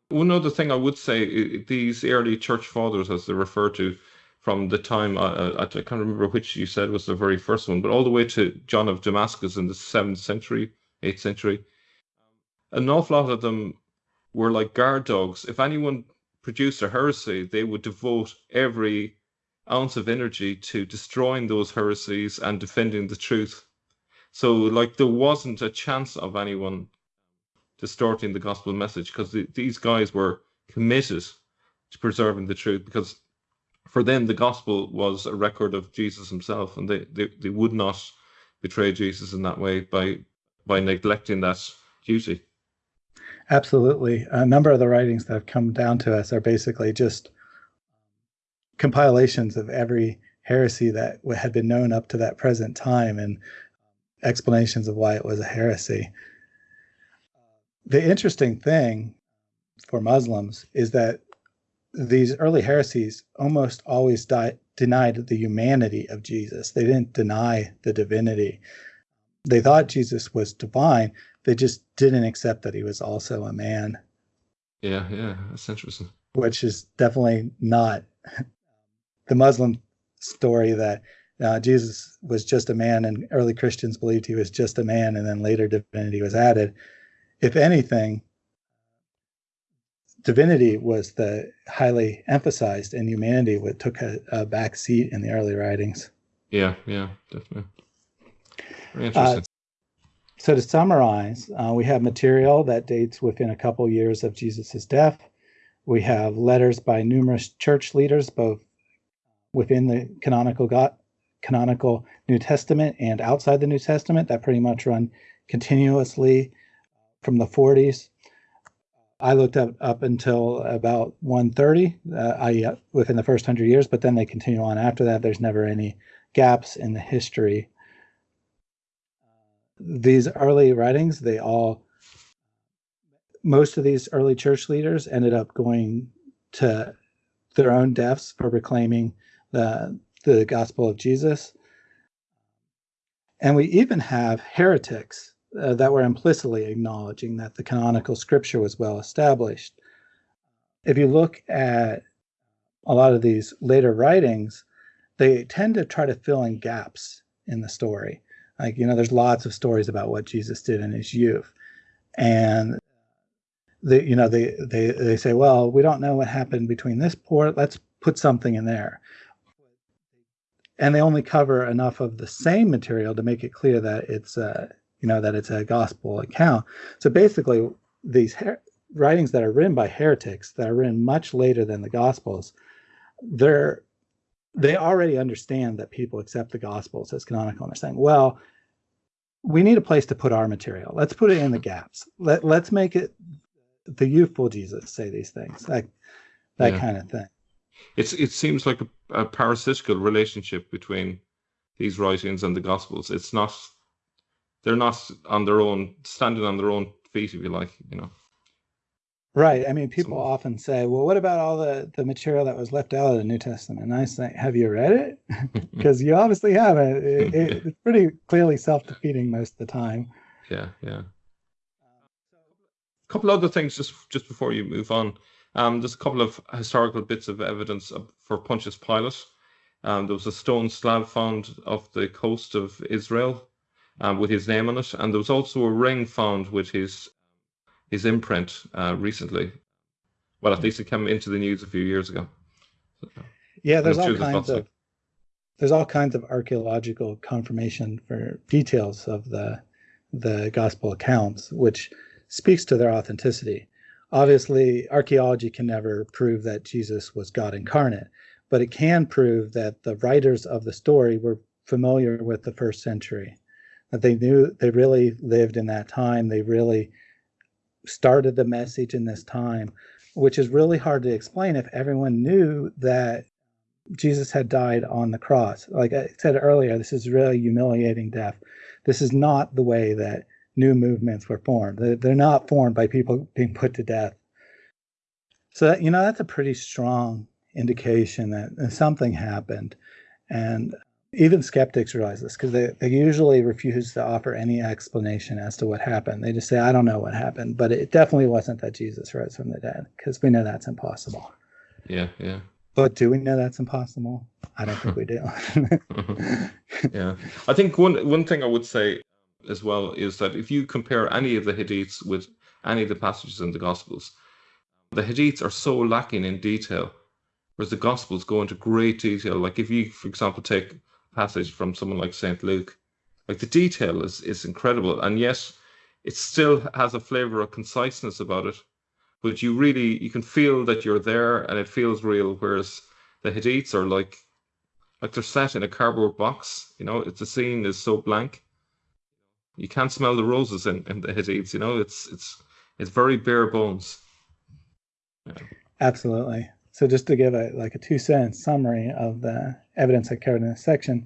One other thing I would say, these early church fathers, as they're referred to, from the time uh, I, I can't remember which you said was the very first one, but all the way to John of Damascus in the seventh century, eighth century, an awful lot of them were like guard dogs. If anyone produced a heresy, they would devote every ounce of energy to destroying those heresies and defending the truth. So, like, there wasn't a chance of anyone distorting the gospel message because the, these guys were committed to preserving the truth because for them the gospel was a record of Jesus himself and they, they, they would not betray Jesus in that way by by neglecting that duty. Absolutely. A number of the writings that have come down to us are basically just compilations of every heresy that had been known up to that present time and explanations of why it was a heresy. The interesting thing for Muslims is that these early heresies almost always di- denied the humanity of Jesus. They didn't deny the divinity. They thought Jesus was divine, they just didn't accept that he was also a man, Yeah, yeah, that's interesting. which is definitely not the Muslim story that uh, Jesus was just a man and early Christians believed he was just a man and then later divinity was added. If anything, divinity was the highly emphasized and humanity would took a, a back seat in the early writings. Yeah, yeah, definitely. Very Uh, interesting. So to summarize, uh, we have material that dates within a couple years of Jesus' death. We have letters by numerous church leaders, both within the canonical canonical New Testament and outside the New Testament, that pretty much run continuously from the 40s. I looked up up until about 130, uh, I uh, within the first hundred years, but then they continue on after that. There's never any gaps in the history these early writings, they all, most of these early church leaders ended up going to their own deaths for proclaiming the, the gospel of Jesus. And we even have heretics uh, that were implicitly acknowledging that the canonical scripture was well established. If you look at a lot of these later writings, they tend to try to fill in gaps in the story like you know there's lots of stories about what jesus did in his youth and they you know they they they say well we don't know what happened between this port let's put something in there and they only cover enough of the same material to make it clear that it's a you know that it's a gospel account so basically these her- writings that are written by heretics that are written much later than the gospels they're they already understand that people accept the gospels as canonical and they're saying well we need a place to put our material let's put it in the gaps Let, let's make it the youthful Jesus say these things, like that Yeah. kind of thing. It's it seems like a, a parasitical relationship between these writings and the Gospels. It's not they're not on their own standing on their own feet, if you like. You know. Right. I mean, people So- often say, well, what about all the, the material that was left out of the New Testament? And I say, have you read it? Because you obviously haven't. It, it, it's pretty clearly self defeating most of the time. Yeah, yeah. A couple other things just just before you move on. Um, there's a couple of historical bits of evidence for Pontius Pilate. Um, there was a stone slab found off the coast of Israel um, with his name on it, and there was also a ring found with his his imprint uh, recently. Well, at least it came into the news a few years ago. Yeah, there's all kinds of- of there's all kinds of archaeological confirmation for details of the the gospel accounts, which speaks to their authenticity. Obviously, archaeology can never prove that Jesus was God incarnate, but it can prove that the writers of the story were familiar with the first century, that they knew they really lived in that time, they really started the message in this time, which is really hard to explain if everyone knew that Jesus had died on the cross. Like I said earlier, this is really humiliating death. This is not the way that new movements were formed. They're, they're not formed by people being put to death. So that, you know that's a pretty strong indication that something happened, and even skeptics realize this because they, they usually refuse to offer any explanation as to what happened. They just say, "I don't know what happened," but it definitely wasn't that Jesus rose from the dead because we know that's impossible. Yeah, yeah. But do we know that's impossible? I don't think we do. yeah, I think one one thing I would say as well is that if you compare any of the hadiths with any of the passages in the Gospels, the hadiths are so lacking in detail, whereas the Gospels go into great detail. Like if you, for example, take a passage from someone like Saint Luke, like the detail is is incredible, and yet it still has a flavor of conciseness about it. But you really you can feel that you're there, and it feels real. Whereas the hadiths are like like they're set in a cardboard box. You know, it's the scene is so blank. You can't smell the roses in, in the hadiths. You know, it's it's it's very bare bones. Absolutely. So just to give a like a two sentence summary of the evidence I covered in this section,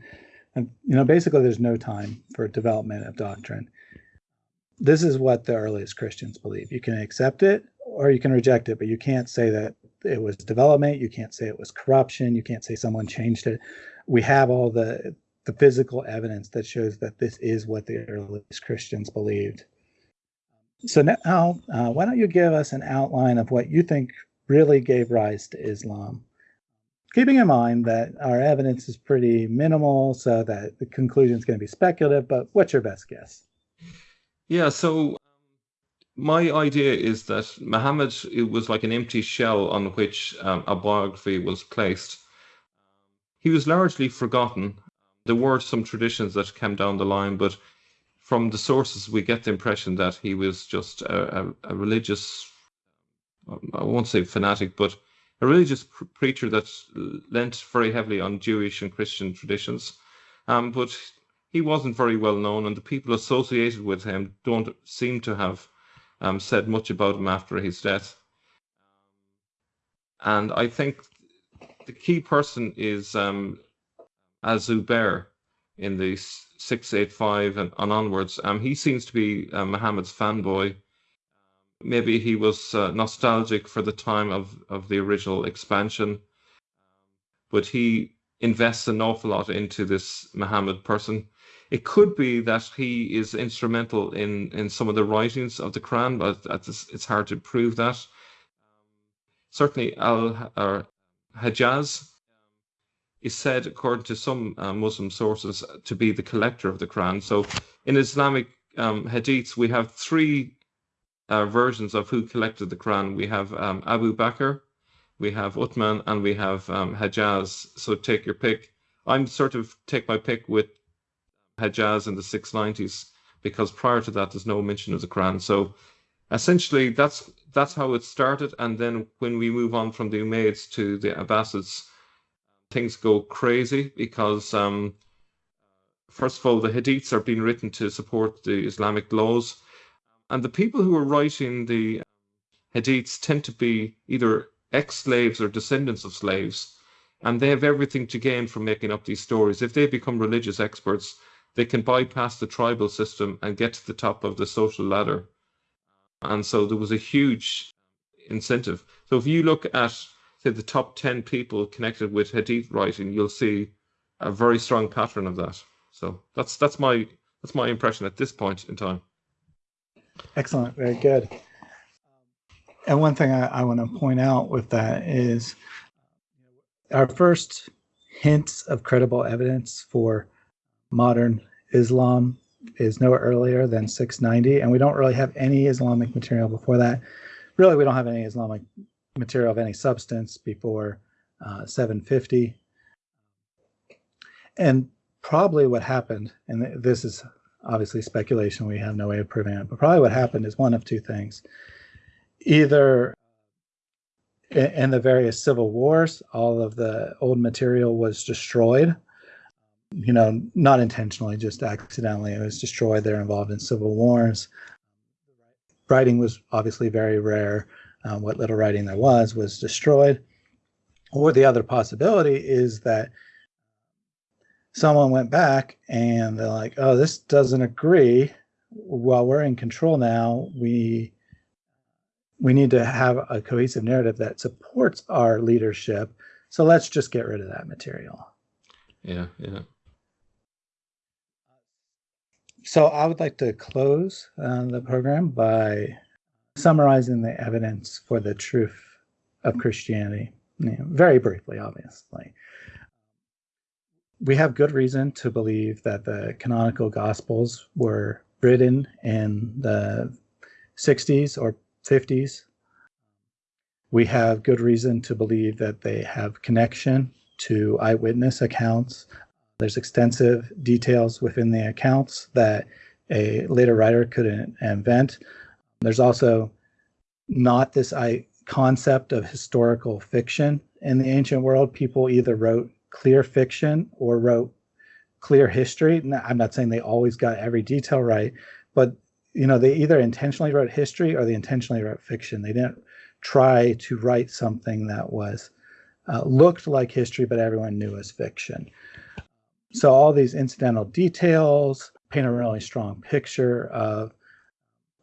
and you know, basically there's no time for development of doctrine. This is what the earliest Christians believe. You can accept it or you can reject it, but you can't say that it was development. You can't say it was corruption. You can't say someone changed it. We have all the the physical evidence that shows that this is what the earliest Christians believed. So now, uh, why don't you give us an outline of what you think really gave rise to Islam? Keeping in mind that our evidence is pretty minimal, so that the conclusion is going to be speculative, but what's your best guess? Yeah. So my idea is that Muhammad it was like an empty shell on which um, a biography was placed. He was largely forgotten. There were some traditions that came down the line, but from the sources we get the impression that he was just a, a, a religious I won't say fanatic, but a religious pr- preacher that lent very heavily on Jewish and Christian traditions. Um, but he wasn't very well known, and the people associated with him don't seem to have um, said much about him after his death. And I think the key person is um, Azubair in the 685 and, and onwards. Um, he seems to be uh, Muhammad's fanboy. Maybe he was uh, nostalgic for the time of, of the original expansion, but he invests an awful lot into this Muhammad person. It could be that he is instrumental in, in some of the writings of the Quran, but it's, hard to prove that. Certainly, Al or Hajjaj is said, according to some uh, Muslim sources, to be the collector of the Quran. So, in Islamic um, hadiths, we have three uh, versions of who collected the Quran. We have um, Abu Bakr, we have Uthman, and we have um, Hajjaj. So take your pick. I'm sort of take my pick with Hajjaj in the 690s because prior to that, there's no mention of the Quran. So essentially, that's that's how it started. And then when we move on from the Umayyads to the Abbasids, things go crazy because um, first of all, the Hadiths are being written to support the Islamic laws and the people who are writing the hadiths tend to be either ex-slaves or descendants of slaves, and they have everything to gain from making up these stories. If they become religious experts, they can bypass the tribal system and get to the top of the social ladder. And so there was a huge incentive. So if you look at say the top 10 people connected with hadith writing, you'll see a very strong pattern of that. So that's that's my that's my impression at this point in time. Excellent, very good. And one thing I, I want to point out with that is our first hints of credible evidence for modern Islam is no earlier than 690, and we don't really have any Islamic material before that. Really, we don't have any Islamic material of any substance before uh, 750. And probably what happened, and this is obviously speculation, we have no way of proving it, but probably what happened is one of two things. Either in the various civil wars, all of the old material was destroyed. You know, not intentionally, just accidentally. It was destroyed. They're involved in civil wars. Writing was obviously very rare. Um, what little writing there was was destroyed. Or the other possibility is that someone went back and they're like, oh, this doesn't agree. While we're in control now, we we need to have a cohesive narrative that supports our leadership. So let's just get rid of that material. Yeah, yeah. So I would like to close uh, the program by summarizing the evidence for the truth of Christianity, you know, very briefly, obviously. We have good reason to believe that the canonical Gospels were written in the 60s or 50s. We have good reason to believe that they have connection to eyewitness accounts. There's extensive details within the accounts that a later writer couldn't invent. There's also not this I, concept of historical fiction in the ancient world. People either wrote clear fiction or wrote clear history. I'm not saying they always got every detail right, but you know they either intentionally wrote history or they intentionally wrote fiction. They didn't try to write something that was uh, looked like history, but everyone knew as fiction. So all these incidental details paint a really strong picture of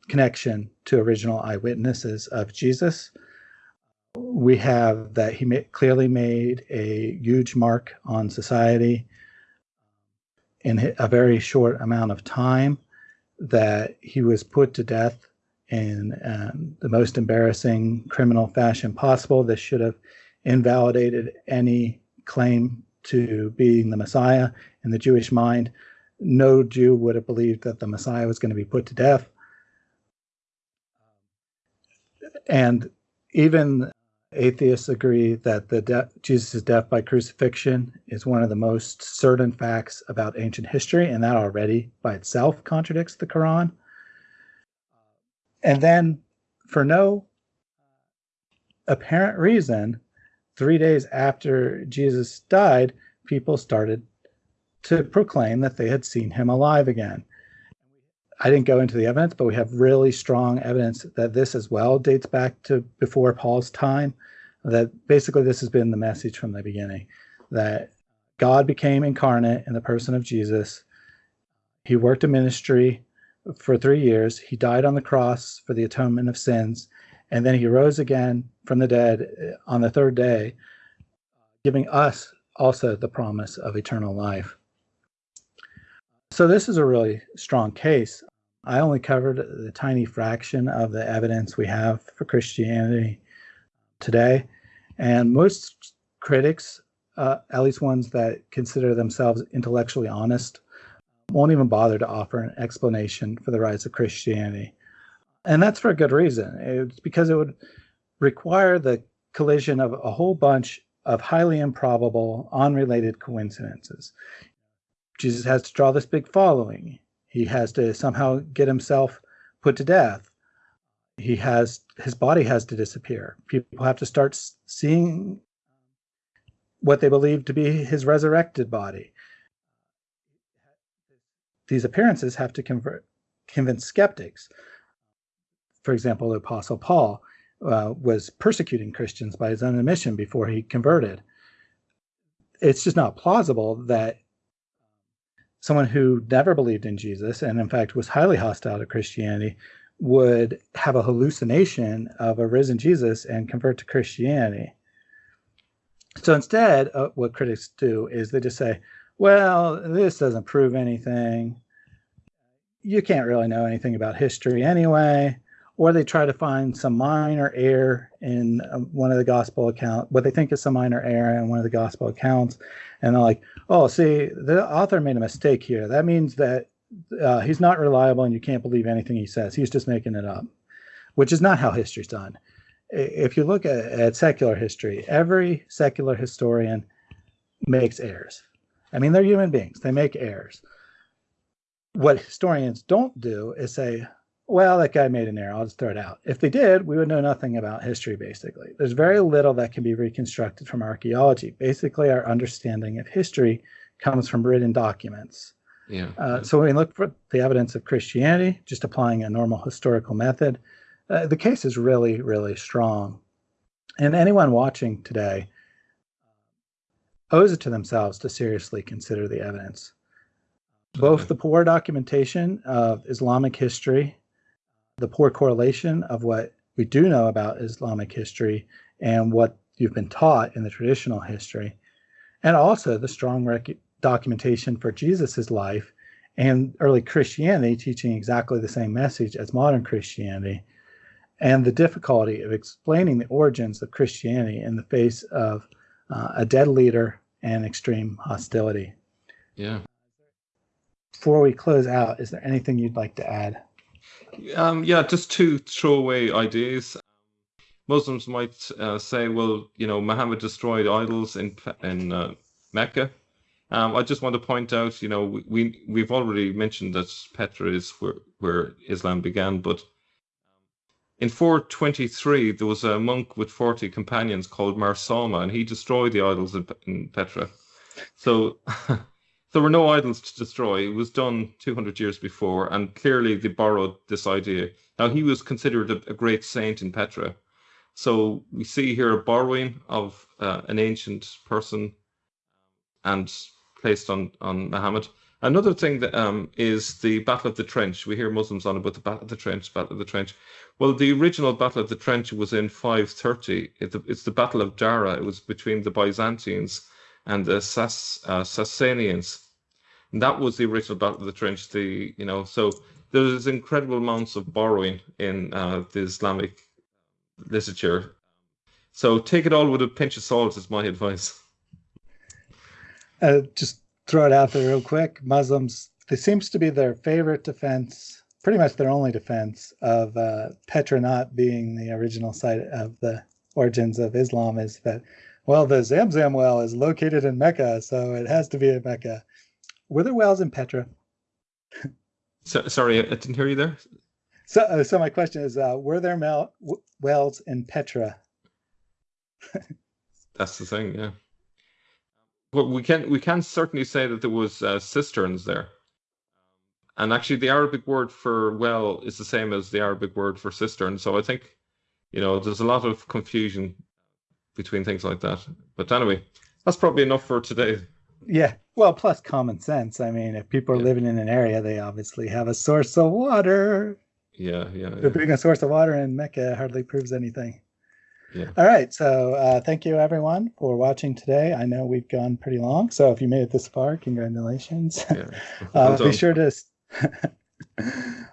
connection to original eyewitnesses of Jesus. We have that he ma- clearly made a huge mark on society in a very short amount of time, that he was put to death in um, the most embarrassing criminal fashion possible. This should have invalidated any claim to being the Messiah in the Jewish mind. No Jew would have believed that the Messiah was going to be put to death. And even atheists agree that the de- Jesus' death by crucifixion is one of the most certain facts about ancient history, and that already by itself contradicts the Quran. And then, for no apparent reason, three days after Jesus died, people started to proclaim that they had seen him alive again. I didn't go into the evidence, but we have really strong evidence that this as well dates back to before Paul's time. That basically this has been the message from the beginning that God became incarnate in the person of Jesus. He worked a ministry for three years. He died on the cross for the atonement of sins. And then he rose again from the dead on the third day, giving us also the promise of eternal life. So this is a really strong case. I only covered the tiny fraction of the evidence we have for Christianity today. And most critics, uh, at least ones that consider themselves intellectually honest, won't even bother to offer an explanation for the rise of Christianity. And that's for a good reason. It's because it would require the collision of a whole bunch of highly improbable, unrelated coincidences. Jesus has to draw this big following. He has to somehow get himself put to death. He has his body has to disappear. People have to start seeing what they believe to be his resurrected body. These appearances have to convert, convince skeptics. For example, the Apostle Paul uh, was persecuting Christians by his own admission before he converted. It's just not plausible that someone who never believed in Jesus and, in fact, was highly hostile to Christianity would have a hallucination of a risen Jesus and convert to Christianity. So instead, uh, what critics do is they just say, well, this doesn't prove anything. You can't really know anything about history anyway. Or they try to find some minor error in um, one of the gospel accounts, what they think is some minor error in one of the gospel accounts. And they're like, oh, see, the author made a mistake here. That means that uh, he's not reliable and you can't believe anything he says. He's just making it up, which is not how history's done. If you look at, at secular history, every secular historian makes errors. I mean, they're human beings, they make errors. What historians don't do is say, well, that guy made an error. I'll just throw it out. If they did, we would know nothing about history, basically. There's very little that can be reconstructed from archaeology. Basically, our understanding of history comes from written documents. Yeah. Uh, so when we look for the evidence of Christianity, just applying a normal historical method, uh, the case is really, really strong. And anyone watching today owes it to themselves to seriously consider the evidence. Both the poor documentation of Islamic history the poor correlation of what we do know about Islamic history and what you've been taught in the traditional history, and also the strong rec- documentation for Jesus's life and early Christianity teaching exactly the same message as modern Christianity, and the difficulty of explaining the origins of Christianity in the face of uh, a dead leader and extreme hostility. Yeah. Before we close out, is there anything you'd like to add? Um, yeah, just two throwaway ideas. Muslims might uh, say, well, you know, Muhammad destroyed idols in in uh, Mecca. Um, I just want to point out, you know, we we've already mentioned that Petra is where where Islam began, but in 423 there was a monk with 40 companions called Mar Salma, and he destroyed the idols in, in Petra. So there were no idols to destroy. It was done 200 years before, and clearly they borrowed this idea. Now, he was considered a, a great saint in Petra. So we see here a borrowing of uh, an ancient person and placed on, on Muhammad. Another thing that um, is the Battle of the Trench. We hear Muslims on about the Battle of the Trench, Battle of the Trench. Well, the original Battle of the Trench was in 530. it's the Battle of Dara. It was between the Byzantines and the Sass, uh, Sassanians. And that was the original Battle of the Trench. The you know, so there's incredible amounts of borrowing in uh, the Islamic literature. So take it all with a pinch of salt is my advice. Uh, just throw it out there real quick. Muslims, this seems to be their favorite defense, pretty much their only defense of uh, Petra not being the original site of the origins of Islam is that, well, the Zamzam well is located in Mecca, so it has to be in Mecca. Were there wells in Petra? so, sorry, I didn't hear you there. So, uh, so my question is, uh, were there mel- w- wells in Petra? That's the thing, yeah. Well, we can we can certainly say that there was uh, cisterns there, and actually the Arabic word for well is the same as the Arabic word for cistern. So I think, you know, there's a lot of confusion between things like that. But anyway, that's probably enough for today. Yeah. Well, plus common sense. I mean, if people are yeah. living in an area, they obviously have a source of water. Yeah, yeah. But being a source of water in Mecca hardly proves anything. Yeah. All right. So uh, thank you, everyone, for watching today. I know we've gone pretty long. So if you made it this far, congratulations. Yeah. uh, be sure to.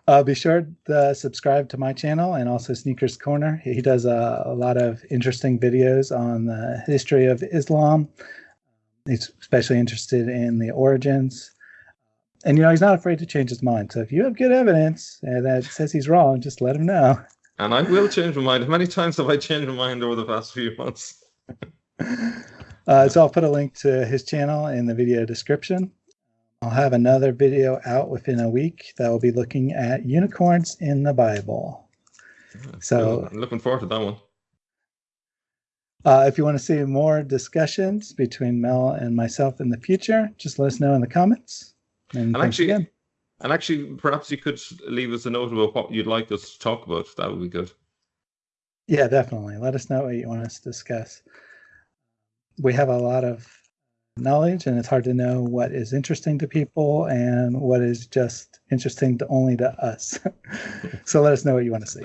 uh, be sure to subscribe to my channel and also Sneakers Corner. He does a, a lot of interesting videos on the history of Islam, He's especially interested in the origins. And, you know, he's not afraid to change his mind. So if you have good evidence uh, that says he's wrong, just let him know. And I will change my mind. How many times have I changed my mind over the past few months? uh, so I'll put a link to his channel in the video description. I'll have another video out within a week that will be looking at unicorns in the Bible. So I'm looking forward to that one. Uh, if you want to see more discussions between Mel and myself in the future, just let us know in the comments. And, and actually, again. and actually, perhaps you could leave us a note about what you'd like us to talk about. That would be good. Yeah, definitely. Let us know what you want us to discuss. We have a lot of knowledge, and it's hard to know what is interesting to people and what is just interesting to only to us. so let us know what you want to see.